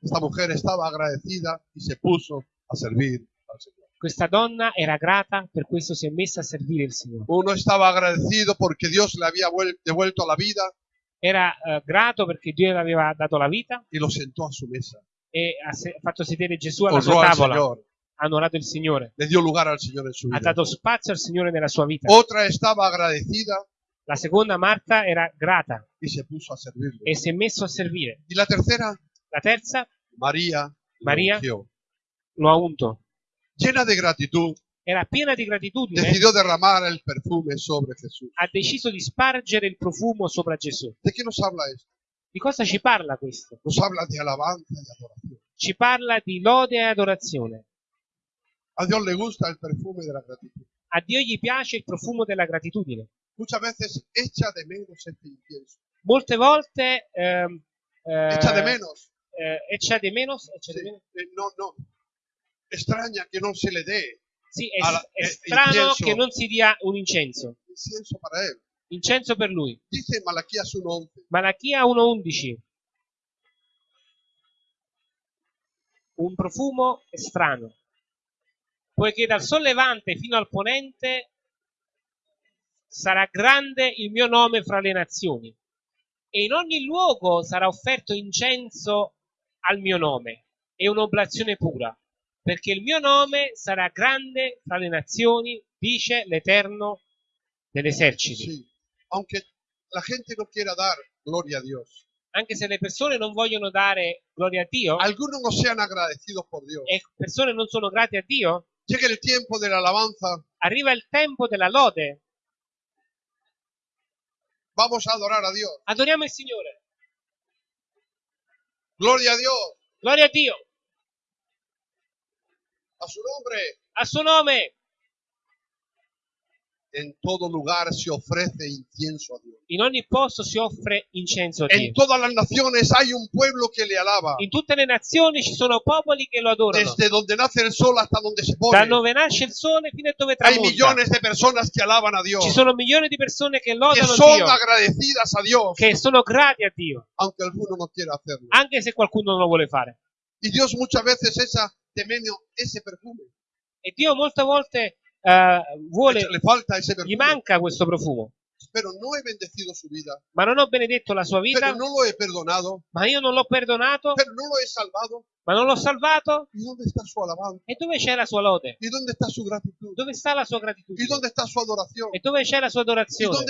Esta mujer estaba agradecida y se puso a servir al Señor. Questa donna era grata, per questo si è messa a servire il Signore. Uno estaba agradecido porque Dios le había vuel- devuelto la vida Era eh, grato perché Dio le aveva dato la vita y lo sentó a su mesa. e ha se- fatto sedere Gesù alla honró sua al tavola. Señor, Ha onorato il Signore. le dio lugar al Señor en su Ha vida. dato spazio al Signore nella sua vita. Otra estaba agradecida La seconda Marta era grata y se puso a servirle. e si è messo a servire. Y la tercera, La terza María, lo María. ungió. lo ha unto. llena de gratitud, Era piena di gratitudine. decidió derramar el perfume sobre Jesús. Ha deciso di spargere il profumo sopra Gesù. ¿De qué nos habla esto? Di cosa ci parla questo? Nos habla de alabanza y adoración. Ci parla di lode e adorazione. A Dios le gusta el perfume de la gratitud. A Dio gli piace il profumo della gratitudine. Muchas veces echa de menos este incienso. Molte volte ehm, eh, Echa de menos. eh, echa de menos, echa de Sí, menos. eh, no, no. Extraña que no se le dé Sì, è, Alla- è eh, strano incienso. che non si dia un incenso. incienso para él. Incenso per lui. Dice Malaquías 1.11. Malachia 1.11. Un profumo strano. Poiché dal sollevante fino al ponente sarà grande il mio nome fra le nazioni. E in ogni luogo sarà offerto incenso al mio nome e un'oblazione pura. Perché il mio nome sarà grande fra le nazioni, dice l'Eterno degli eserciti. Sí. Aunque la gente no quiera dar gloria a Dios. anche se le persone non vogliono dare gloria a Dio Algunos no sean agradecidos por Dios. e persone non sono grate a Dio, Llega el tiempo de la alabanza. arriva il tempo della lode. Vamos a adorar a Dios. Adoriamo il Signore. Gloria a Dios. Gloria a Dio. A su nombre. A suo nome. En todo lugar se ofrece incienso a Dios. In ogni posto si offre incenso a En Dio. todas las naciones hay un pueblo que le alaba. In tutte le nazioni ci sono popoli che lo adorano. Desde donde nace el sol hasta donde se pone. Da dove nasce il sole fino a dove Hay tramonta. millones de personas que alaban a Dios. Ci sono milioni di persone che Que lodano son Dio, agradecidas a Dios. che sono grati a Dio, Aunque alguno no quiera hacerlo. anche se qualcuno non lo vuole fare. Y Dios muchas veces esa de menos ese perfume. E Dio molte volte eh, vuole, gli manca questo profumo. No. Ma non ho benedetto la sua vita, no ma io non l'ho perdonato, no ma non l'ho salvato. E dove c'è la sua lode? Dove sta la sua ¿Y gratitudine? E dove c'è la sua ¿Y dónde adorazione?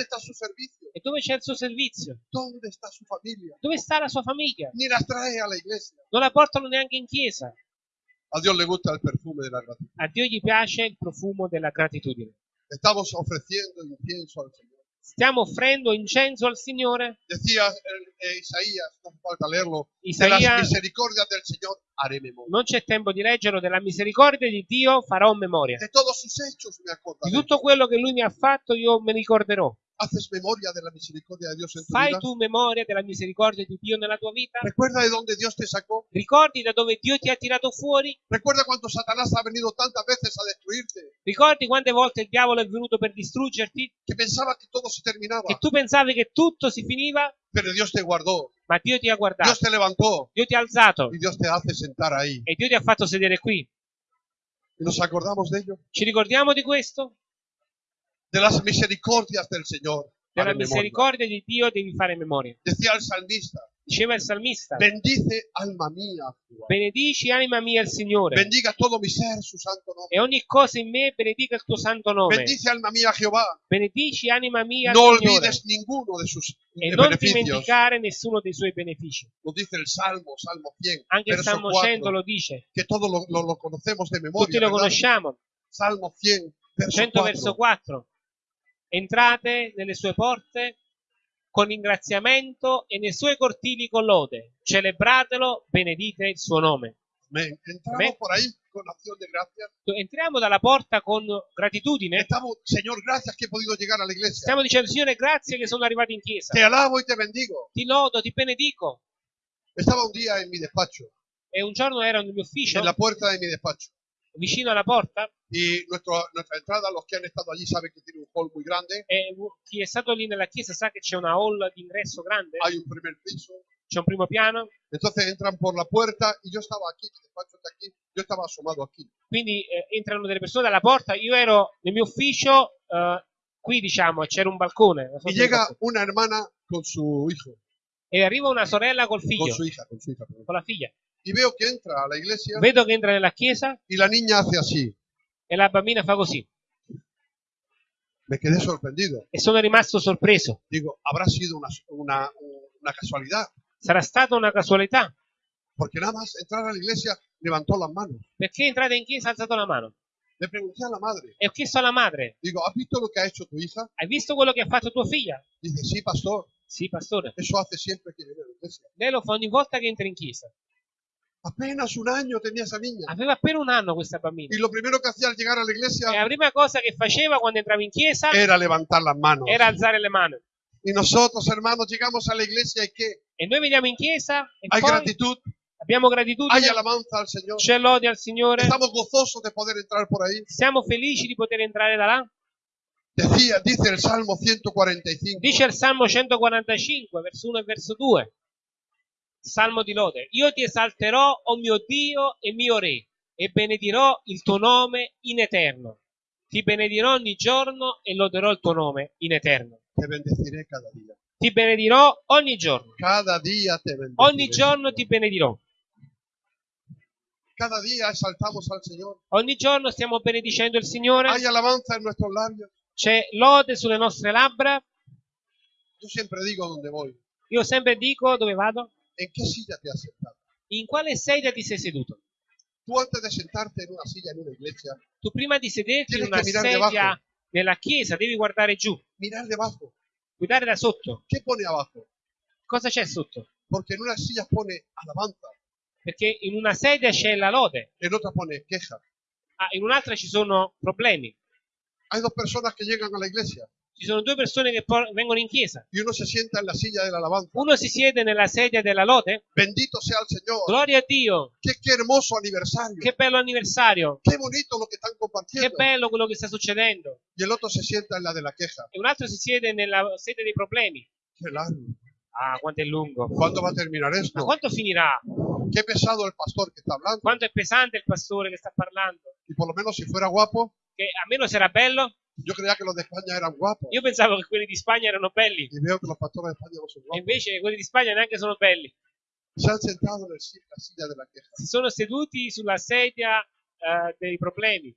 E dove c'è il suo servizio? Dove sta la sua famiglia? Non la portano neanche in chiesa. A Dios le gusta el perfume de la gratitud. A Dio gli piace il profumo della gratitudine. Estamos ofreciendo incienso al Señor. Stiamo offrendo incenso al Signore. Decía eh, Isaías, no hace falta leerlo, de las Isaia, misericordias del Señor haré memoria. non c'è tempo di leggerlo, della misericordia di Dio farò memoria. De todos sus hechos me Di acordaré. tutto quello che Lui mi ha fatto io me ricorderò. ¿Haces memoria de la misericordia de Dios en tu Fai vida? tu memoria della misericordia di Dio nella tua vita? ¿Recuerda de dónde Dios te sacó? Ricordi da dove Dio ti ha tirato fuori? ¿Recuerda cuando Satanás ha venido tantas veces a destruirte? Ricordi quante volte il diavolo è venuto per distruggerti? Que pensaba que todo se terminaba. Che tu pensavi che tutto si finiva? Pero Dios te guardó. Ma Dio ti ha Dios guardato, te levantó. Dio ti ha alzato Y Dios te hace sentar ahí. e Dio ti ha fatto sedere qui. ¿Y nos acordamos de ello? Ci ricordiamo di questo? De las misericordias del Señor. Della misericordia di Dio devi fare memoria. Decía el salmista, Diceva il salmista, bendice alma. Jehová. benedici anima mia il Signore Bendiga todo mi ser su santo nombre. e ogni cosa in me benedica il tuo santo nome. Bendice alma mía Jehová. Benedici anima mia il No Signore olvides ninguno de sus e de non beneficios. dimenticare nessuno dei suoi benefici. Lo dice el Salmo, Salmo 100, Anche il Salmo 4, 100 lo dice, todos lo, lo- lo de tutti memoria. lo ¿verdad? conosciamo. Salmo 100, verso 100 verso 4. 4. Entrate nelle sue porte con ringraziamento e nei suoi cortili con lode. Celebratelo, benedite il suo nome. Amén. Entramos Amén. por ahí con acción de gracias. Entriamo dalla porta con gratitudine. Estamos, Señor, gracias que he podido llegar a la iglesia. Stiamo dicendo, Signore, grazie che sono arrivato in chiesa. Te alabo y te bendigo. Ti lodo, ti benedico. Estaba un día en mi despacho, E un giorno ero nel mio ufficio, en la puerta de mi despacho. Vicino alla porta, Y nuestro, nuestra entrada, los que han estado allí saben que tiene un hall muy grande. e chi è stato lì nella chiesa sa che c'è una hall d'ingresso grande, Hay un primer piso. c'è un primo piano, Entonces entran por la puerta y yo estaba aquí, mi despacho está aquí. Yo estaba asomado aquí. quindi eh, entrano delle persone dalla porta. Io ero nel mio ufficio, eh, qui diciamo, c'era un balcone. Y llega una hermana con su hijo, E arriva una sorella col con figlio, su hija, con su hija. perdón. con la figlia. Y veo que entra a la iglesia vedo che entra nella chiesa y la niña hace así. e la bambina fa così. Me quedé sorprendido. E sono rimasto sorpreso. Digo, habrá sido una, una, una casualidad, Sarà stata una casualità. porque nada más entrar a la iglesia levantó las manos. Perché entrate in chiesa ha alzato la mano? Le pregunté a la madre, E ho chiesto alla madre, digo, ¿has visto lo que ha hecho tu hija? hai visto quello che ha fatto tua figlia? Dice, sí, pastor, Sì, pastore. eso hace siempre que viene a la iglesia. Lei lo fa ogni volta che entra in chiesa. Apenas un año tenía esa niña. Aveva appena un anno questa bambina. Y lo primero que hacía al llegar a la E iglesia la prima cosa che faceva quando entrava in chiesa era levantar las manos. era alzare le mani. Y nosotros, hermanos, llegamos a la iglesia y ¿qué? E noi veniamo in chiesa e Hay poi gratitud, abbiamo hay gratitudine, alabanza al Señor. c'è lode al Signore, Estamos gozosos de poder entrar por ahí. siamo felici di poter entrare da là. Decía, dice el Salmo 145. Dice il Salmo 145, verso 1 e verso 2. Salmo di lode. Io ti esalterò, o mio Dio e mio Re, e benedirò il tuo nome in eterno. Ti benedirò ogni giorno e loderò il tuo nome in eterno. Te bendeciré cada día. Ti benedirò ogni giorno. Cada día te bendeciré. Ogni giorno ti benedirò. Cada día exaltamos al Señor. Ogni giorno stiamo benedicendo il Signore. Hay alabanza en nuestros labios. C'è lode sulle nostre labbra. Yo siempre digo donde voy. Io sempre dico dove vado? ¿En qué silla te has sentado? In quale sedia ti sei seduto? Tú antes de sentarte en una silla en una iglesia, Tu prima di sederti in Tienes una che mirare sedia debajo. nella chiesa devi guardare giù, mirar debajo. guardare da sotto. ¿Qué pone abajo? Cosa c'è sotto? Porque en una silla pone alabanza, Perché in una sedia c'è la lode, en otra pone queja. ah, in un'altra ci sono problemi. Hay dos personas que llegan a la iglesia Ci sono due persone che vengono in chiesa. y uno se sienta en la silla de la alabanza. Uno si siede nella sedia della lode. Bendito sea el Señor. Gloria a Dio! Qué, qué hermoso aniversario. Che bello anniversario! Qué bonito lo Che compartiendo. bello quello che sta succedendo! Y el otro se sienta en la de la queja. E un altro si siede nella sedia dei problemi. Qué largo. Ah, quanto è lungo! ¿Cuándo va a terminar Ma esto? quanto finirà? Qué pesado el pastor que está hablando. Quanto è pesante il pastore che sta parlando? Y por lo menos si fuera guapo, Che almeno se era bello, yo creía que los de España eran guapos. io pensavo che quelli di Spagna erano belli. Y veo que los pastores de España no son E guapos. invece quelli di Spagna neanche sono belli. Se han sentado en el si- la silla de la queja. Si sono seduti sulla sedia eh, dei problemi.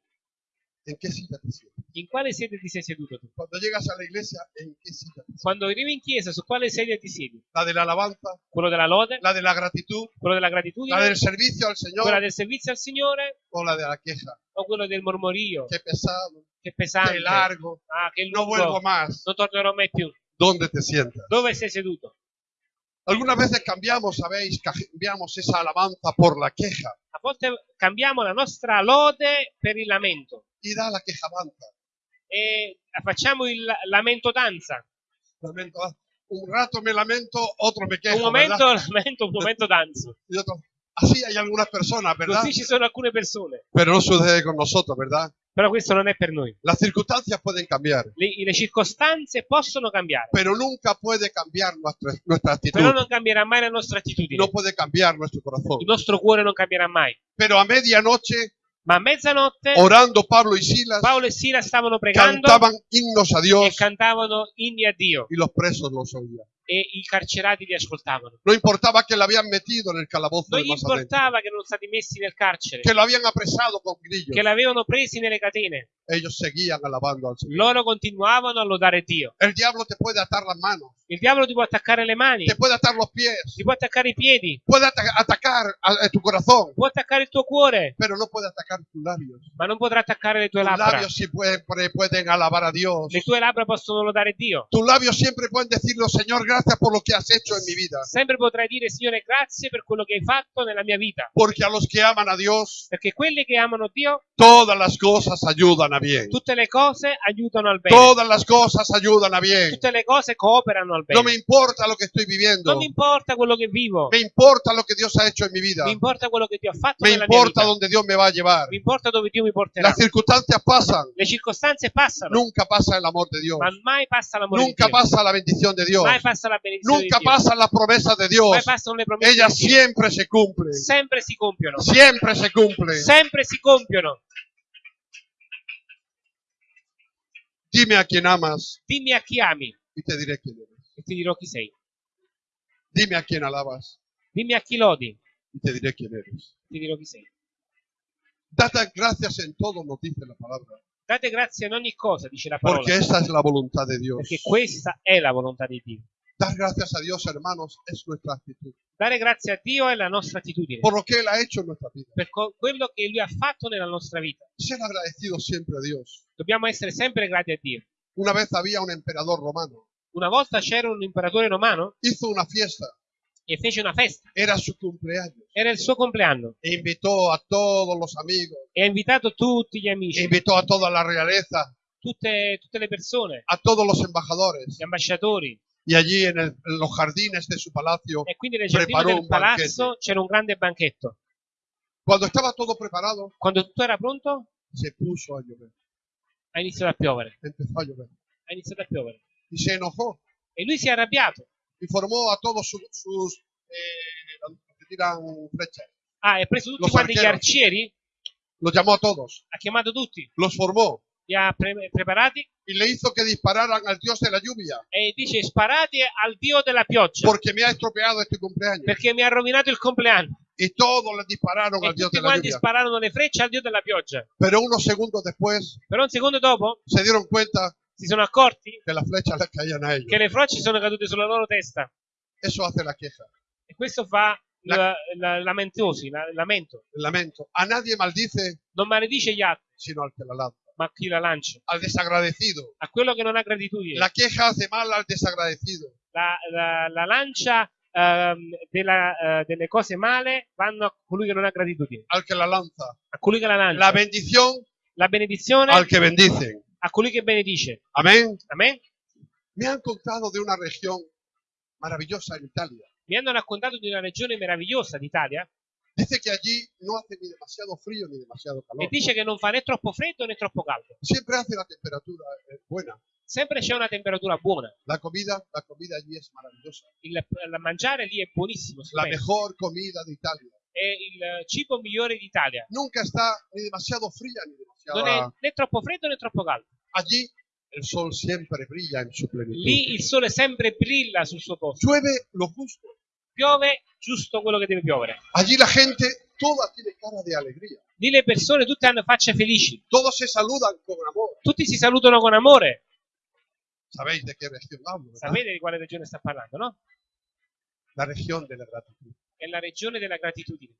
¿En qué silla te sientas? In quale sedia ti sei seduto tu? Cuando llegas a la iglesia, ¿en qué silla te? Quando arrivi in chiesa, su quale sedia ti siedi? ¿La de la alabanza? Quello della lode? ¿La de la gratitud? Quello della ¿La gratitudine? del servicio al Quella Señor? del servizio al Signore? ¿O la de la queja? O quello del mormorio? Qué pesado, Che pesante! qué largo. Ah, che vuelvo más. Non tornerò mai più. ¿Dónde te sientas? Dove sei seduto? Algunas veces cambiamos, sabéis, cambiamos esa alabanza por la queja A volte cambiamo la nostra lode per il lamento y da la queja avanza. e facciamo il lamento danza. Lamento, ah, un rato me lamento, otro me quejo, Un momento ¿verdad? lamento, un momento danzo. Y otro- Así hay algunas personas, ¿verdad? Così ci sono alcune persone. Pero no sucede con nosotros, ¿verdad? Però questo non è per noi. Las circunstancias pueden cambiar, Le, le circostanze possono cambiare, pero nunca puede cambiar nuestra, nuestra actitud. però non cambierà mai la nostra attitudine. No puede cambiar nuestro corazón. Il nostro cuore non cambierà mai. Pero a medianoche, Ma a mezzanotte orando Pablo y Silas, Paolo e Sila stavano pregando cantaban himnos a e Dios cantavano inni a Dio y los presos los oían. E i carcerati li ascoltavano. No importaba que le habían metido en el calabozo Non importava che erano stati messi nel carcere, que lo habían apresado con grillos. che l'avevano presi nelle catene. Ellos seguían alabando al Señor. Loro continuavano a lodare Dio. El diablo te puede atar las manos, Il diavolo ti può attaccare le mani, te puede atar los pies, ti può attaccare i piedi, puede ata- atacar a, a tu corazón, può attaccare il tuo cuore, pero no puede atacar tus labios. ma non potrà attaccare le tue Tus labbra. labios pueden, pueden alabar a Dios. Le tue labbra possono lodare Dio. Tus labios siempre pueden decirlo, Señor, gracias por lo que has hecho en mi vida. Sempre potrai dire, Signore, grazie per quello che hai fatto nella mia vita. Porque a los que aman a Dios, Perché quelli che amano Dio, todas las cosas ayudan a bien. tutte le cose aiutano al bene. Todas las cosas ayudan a bien. Tutte le cose cooperano al No me bene. importa lo que estoy viviendo. Non mi importa quello che vivo, Me importa lo que Dios ha hecho en mi vida. mi importa quello che Dio ha fatto Me nella mia importa vita. donde Dios me va a llevar. Mi importa dove Dio mi porterà. Las circunstancias pasan. Le circostanze passano, Nunca pasa el amor de Dios. ma mai passa l'amore Nunca di Dio. pasa la bendición de Dios. Mai passa la benedizione Nunca di Dio. pasan las promesas de Dios. Ellas di Dio. siempre se cumplen. Sempre si compiono. Siempre se cumplen. Sempre si compiono. Dime a quién amas Dimmi a chi ami y te diré quién eres. e ti dirò chi sei. Dime a quién alabas Dimmi a chi lodi y te diré quién eres. ti dirò chi sei. Date gracias en todo, nos dice la palabra. Date grazie in ogni cosa, dice la parola, Porque esa es la voluntad de Dios. perché questa è la volontà di Dio. Dar gracias a Dios, hermanos, es nuestra actitud. Dare grazie a Dio è la nostra attitudine, Por lo que Él ha hecho en nuestra vida. per co- quello che Lui ha fatto nella nostra vita. Ser agradecidos siempre a Dios. Dobbiamo essere sempre grati a Dio. Una vez había un emperador romano. Una volta c'era un imperatore romano Hizo una fiesta. e fece una festa, Era su cumpleaños. era il suo compleanno E invitó a todos los amigos. e ha invitato tutti gli E amici, invitó a toda la realeza. tutte, tutte le persone, A todos los embajadores. gli ambasciatori. Y allí en, el- en los jardines de su palacio, E quindi nel giardino Preparò del un palazzo c'era un grande banchetto. cuando estaba todo preparado, Quando tutto era pronto, se puso a llover. ha iniziato a piovere. Empezó a llover. Ha iniziato a piovere. Y se enojó. E lui si è arrabbiato. Y formó a todos su- sus... eh, los que tiran flechas. Ah, e ha preso tutti Lo quanti gli arcieri, Los llamó a todos. ha chiamato tutti, Los formó. Li ha pre- preparati Y le hizo que dispararan al Dios de la lluvia. e dice sparate al dio della pioggia Porque me ha estropeado este cumpleaños. perché mi ha rovinato il compleanno. Y todos le dispararon E al Dios de la lluvia. spararono le frecce al dio della pioggia. Pero unos segundos después Però un secondo dopo se dieron cuenta si sono accorti a ellos. che le frecce sono cadute sulla loro testa. Eso hace la queja, E questo fa La- la- la- lamentosi, la- lamento. el lamento. A nadie maldice Non maledice gli altri, sino al que la lanza. Ma chi la lancia. Al desagradecido. A quello che non ha gratitudine. La queja hace mal al desagradecido. la, la- la lancia ehm, della, eh, delle cose male vanno a colui che non ha gratitudine, Al que la lanza. a colui che la lancia. La bendición La benedizione al que bendicen. a colui che benedice. Amén. Amen? Me han contado de una región maravillosa en Italia. Mi hanno raccontato di una regione meravigliosa d'Italia Dice que allí no hace ni demasiado frío ni demasiado e calor. dice che non fa né troppo freddo né troppo caldo. Siempre hace la temperatura eh, buena. Sempre c'è una temperatura buona. La comida, la comida allí es maravillosa. Il, il mangiare lì è buonissimo. La stupendo. mejor comida de Italia. È il cibo migliore d'Italia. Nunca está ni demasiado fría ni demasiado. Non è né troppo freddo né troppo caldo. Allí el sol siempre brilla en su plenitud. Lì il sole sempre brilla sul suo posto. Llueve lo justo. Piove giusto quello che deve piovere. Allí la gente toda tiene cara de alegría. Lì le persone tutte hanno facce felici. Todos se saludan con amor. Tutti si salutano con amore. Sapete di quale regione sta parlando, no? La región de la gratitud. È la regione della gratitudine.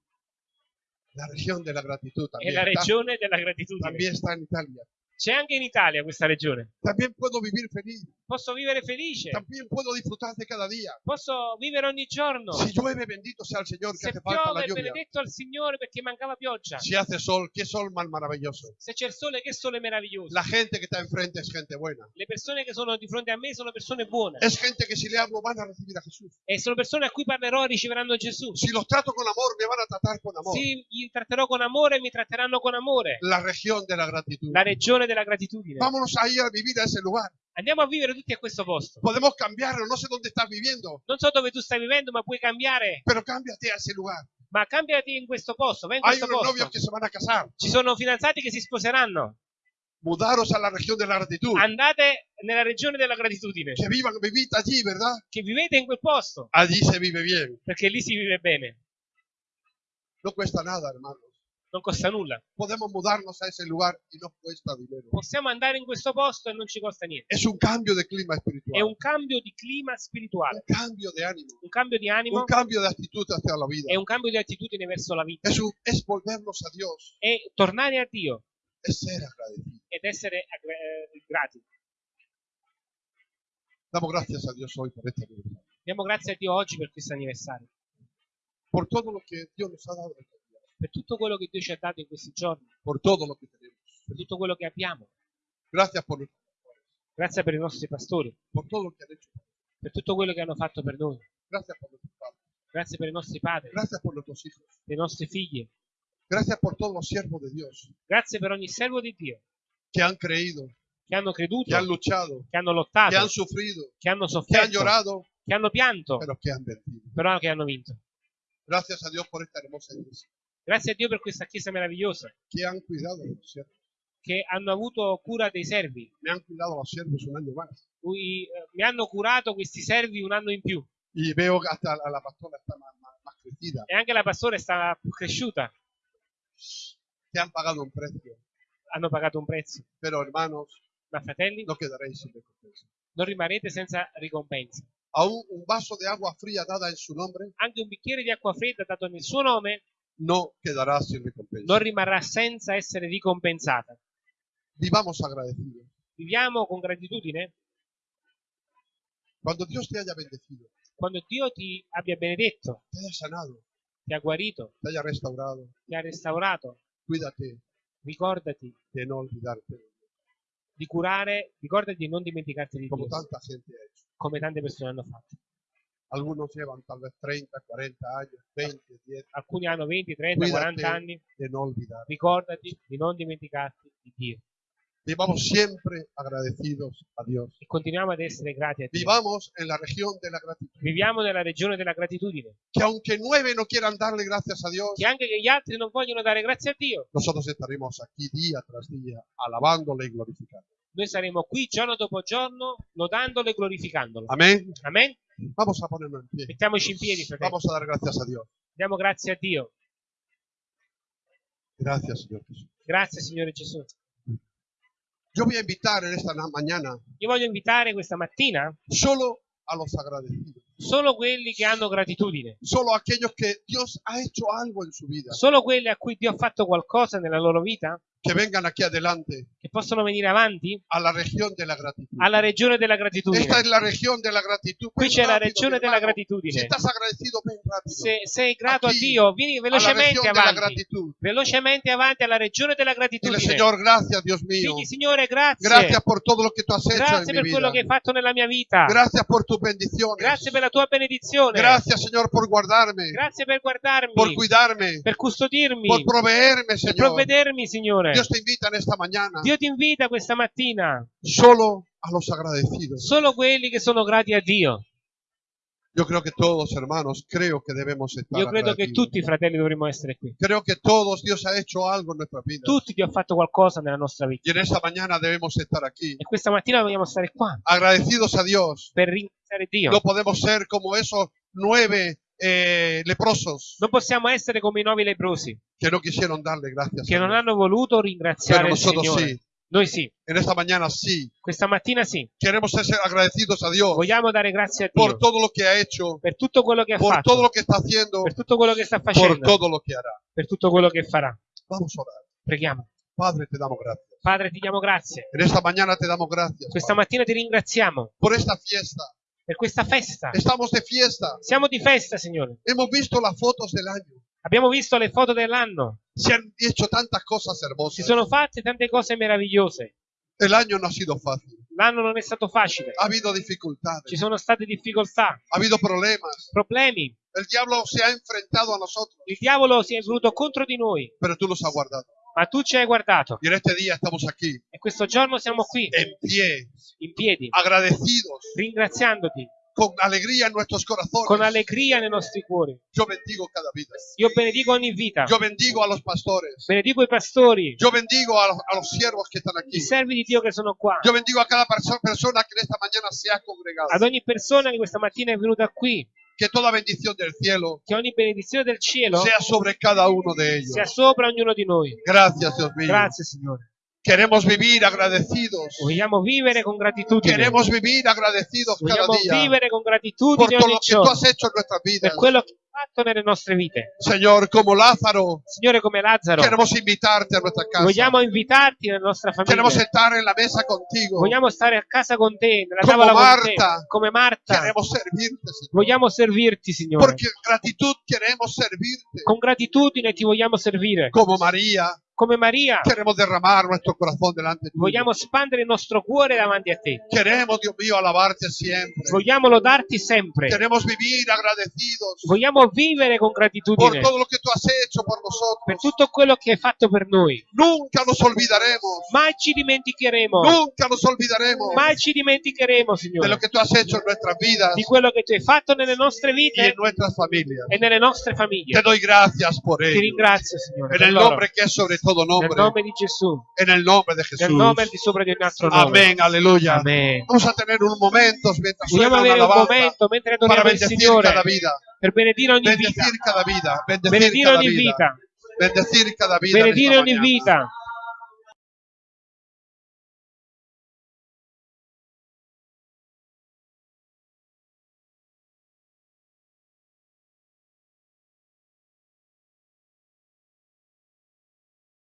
La región de la gratitud È la regione della gratitudine. también está en Italia. C'è anche in Italia questa regione. También puedo vivir feliz. Posso vivere felice. También puedo disfrutar de cada día. Posso vivere ogni giorno. Si llueve, bendito sea el Señor, que Se hace falta la lluvia. benedetto al Signore perché mancava pioggia. Si hace sol, qué sol más maravilloso. Se c'è il sole, che sole meraviglioso. La gente que está enfrente es gente buena. Le persone che sono di fronte a me sono persone buone. Es gente que si le hablo van a recibir a Jesús. E sono persone a cui parlerò riceveranno Gesù. Si los trato con amor, me van a tratar con amor. Sì, li tratterò con amore mi tratteranno con amore. La región de la gratitud. La regione della gratitudine. Vámonos a ir a vivir a ese lugar. Andiamo a vivere tutti a questo posto. Podemos cambiarlo, no sé dónde estás viviendo, Non so dove tu stai vivendo, ma puoi cambiare. pero cámbiate a ese lugar. Ma cambiati in questo posto, vai in Hay questo unos posto. novios que se van a casar. Ci sono fidanzati che si sposeranno. Mudaros a la región de la gratitud. Andate nella regione della gratitudine. Que vivan, vivid allí, ¿verdad? Che vivete in quel posto, Allí se vive bien. perché lì si vive bene. No cuesta nada, hermanos. Non costa nulla. Podemos mudarnos a ese lugar y no cuesta dinero. Possiamo andare in questo posto e non ci costa niente. Es un cambio de clima È espiritual. un cambio di clima Un spirituale, cambio de ánimo. un cambio di animo, Un cambio de actitud hacia la vida. è un cambio di attitudine verso la vita. Es, un- es volvernos a Dios. È tornare a Dio Es ser agradecido. ed essere eh, grati. Damos gracias a Dios hoy por este aniversario. Diamo grazie a Dio oggi per questo anniversario, Por todo lo que Dios nos ha dado. Per tutto quello che Dio ci ha dato in questi giorni, Por todo lo que tenemos. per tutto quello che abbiamo. Gracias por, nuestros pastores, Grazie per i nostri pastori, por todo lo que han hecho. per tutto quello che hanno fatto per noi. Gracias por nuestros padres. Grazie per i nostri padri, Gracias por nuestros hijos. per i nostri figli. Gracias por todos los siervos de Dios Grazie per ogni servo di Dio que han creído, che hanno creduto, que han luchado, che hanno que lottato, han sufrido, che hanno que han sofferto, llorado, che hanno pianto, pero que han vencido. però che hanno vinto. Gracias a Dios por esta hermosa iglesia, Grazie a Dio per questa chiesa meravigliosa, que han cuidado de los siervos. che hanno avuto cura dei servi, Me han cuidado los siervos un año más. cui eh, mi hanno curato questi servi un anno in più. Y veo que hasta la, la pastora está más, más, más crecida crecida. E anche la pastore sta cresciuta. Te han pagado un precio. Hanno pagato un prezzo. Pero hermanos, Ma fratelli, no quedaréis sin recompensa. non rimarrete senza ricompensa. Aún un vaso de agua fría dada en su nombre Anche un bicchiere di acqua fredda dato nel suo nome no quedará sin recompensa. non rimarrà senza essere ricompensata. Vivamos agradecidos. Viviamo con gratitudine Cuando Dios te haya bendecido, quando Dio ti abbia benedetto, te haya sanado, ti ha guarito, te haya restaurado, ti ha restaurato. cuídate Ricordati de no olvidarte, di curare, ricordati di non dimenticarti di como Dio, tanta gente ha hecho. come tante persone hanno fatto. Algunos llevan tal vez 30, 40 años, 20, 10, Alcuni hanno 20, 30, Cuídate. 40 anni. de no olvidar. Ricordati di non dimenticarti di Dio. Vivamos siempre agradecidos a Dios. E continuiamo ad essere grati a Dio. Vivamos en la región de la gratitud. Viviamo nella regione della gratitudine. Que aunque nueve no quieran darle gracias a Dios, Che anche che gli altri non vogliono dare grazie a Dio, nosotros estaremos aquí día tras día, alabándole y glorificando. Noi saremo qui giorno dopo giorno lodandolo e glorificandolo. Amén. Amen? Vamos a ponernos en pie. Mettiamoci in piedi, fratelli. Vamos a dar gracias a Dios. Diamo grazie a Dio. Gracias, Señor Jesús. Grazie, Signore Gesù. Yo voy a invitar en esta na- mañana Io voglio invitare questa mattina solo a los agradecidos, solo quelli che hanno gratitudine, solo aquellos que Dios ha hecho algo en su vida, solo quelli a cui Dio ha fatto qualcosa nella loro vita, que vengan aquí adelante che possono venire avanti a la región de la gratitud. alla regione della gratitudine. Esta es la región de la gratitud. Qui Ven c'è la rápido, regione della hermano. gratitudine. Si estás agradecido, ven rápido. Se sei grato a Aquí, Dio, vieni a la velocemente región de la avanti. gratitud. Velocemente avanti alla regione della Dile, gratitudine. Señor, gracias, Dios mío. Digli, Signore, grazie. Gracias por todo lo que tú has hecho Grazie en per mi quello vida. che hai fatto nella mia vita. Gracias por tus bendiciones. Grazie per la tua benedizione. Gracias, Señor, por guardarme, Grazie per guardarmi, por cuidarme, per custodirmi, por proveerme, per Señor. provvedermi, Signore. Dios te invita en esta mañana Dio ti invita questa mattina solo a los agradecidos. solo quelli che sono grati a Dio. Yo creo que todos, hermanos, creo que debemos estar Io credo che tutti i fratelli dovremmo essere qui. Creo que todos Dios ha hecho algo en nuestra vida. Tutti Dio ha fatto qualcosa nella nostra vita. Y en esta mañana debemos estar aquí, E questa mattina vogliamo stare qua agradecidos a Dios. per ringraziare Dio. No podemos ser como esos nueve eh, leprosos Non possiamo essere come i nuovi leprosi que no quisieron darle gracias. che a non Dios. hanno voluto Pero ringraziare il nosotros Signore. sí. Noi sì, En esta mañana sí. questa mattina sì. Queremos ser agradecidos a Dios Vogliamo dare grazie a por Dio todo lo que ha hecho, per tutto quello che ha por todo fatto, lo que está haciendo, per tutto quello che sta por facendo, todo lo que hará. per tutto quello che farà. Vamos a orar. Preghiamo. Padre, te damos gracias. Padre, ti diamo grazie. En esta mañana te damos gracias Questa Padre, mattina ti ringraziamo por esta fiesta. Per questa festa. Estamos de fiesta. Siamo di festa, Signore. Hemos visto las fotos del año. Abbiamo visto le foto dell'anno. Se han hecho tantas cosas Si hermosas. sono fatte tante cose meravigliose. El año no ha sido fácil. L'anno non è stato facile. Ha habido dificultades. Ci sono state difficoltà, Ha habido problemas. problemi. El diablo se ha enfrentado a nosotros, Il diavolo si è venuto contro di noi, pero tú los has guardado. Ma tu ci hai guardato. Y en este día estamos aquí, E questo giorno siamo qui, en pie, in piedi, agradecidos, ringraziandoti con alegría en nuestros corazones. con allegria nei nostri cuori. Yo bendigo cada vida. Io benedico ogni vita, Yo bendigo a los pastores. benedico i pastori, Yo bendigo a los, a los siervos que están aquí. i servi di Dio che sono qua, Yo bendigo a cada perso- persona en esta mañana se ha congregado. ad ogni persona che questa mattina è venuta qui, Que toda bendición del cielo che ogni benedizione del cielo sea sobre cada uno de ellos. sia sopra ognuno di noi. Gracias, Dios mío. Grazie Signore. Queremos vivir agradecidos. Vogliamo vivere con gratitudine. Queremos vivir agradecidos cada Vogliamo día vivere con por gratitudine todo ogni lo que tú giorno has hecho en nuestras per vidas. quello che hai fatto nelle nostre vite. Señor, como Lázaro, Signore, come Lazzaro, queremos invitarte a nuestra casa. vogliamo invitarti nella nostra Queremos famiglia. estar en la mesa contigo. Vogliamo stare a casa con te, nella Come tavola con Marta. te, come Marta. Queremos servirte, Señor. Vogliamo servirti, Signore. Porque gratitud queremos servirte. Con gratitudine ti vogliamo servire. Como María, Come Maria, queremos derramar nuestro corazón delante de ti. vogliamo spandere il nostro cuore davanti a te. Queremos, Dios mío, alabarte siempre. Vogliamo lodarti sempre. Queremos vivir agradecidos Vogliamo vivere con por gratitudine todo lo que tú has hecho por per tutto quello che hai fatto per noi. Nunca nos olvidaremos. Mai ci dimenticheremo. Nunca nos olvidaremos Mai ci dimenticheremo, Signore, di quello che tu hai fatto nelle nostre vite e nelle nostre Te famiglie. doy gracias por Ti ello. ringrazio, Signore, En el nombre que es sobre todo Nel nombre, nome di Gesù. en el nombre de Nel Jesús. nome al di sopra ogni nome. Amén, aleluya. Amen. Vamos a tener un momento mientras Vogliamo suena una avere un alabanza momento mentre para adoriamo il bendecir Signore cada vida, per benedire ogni vita. bendecir cada vida, bendecir Benedire cada ogni vida, vita. bendecir cada ogni mañana. vita.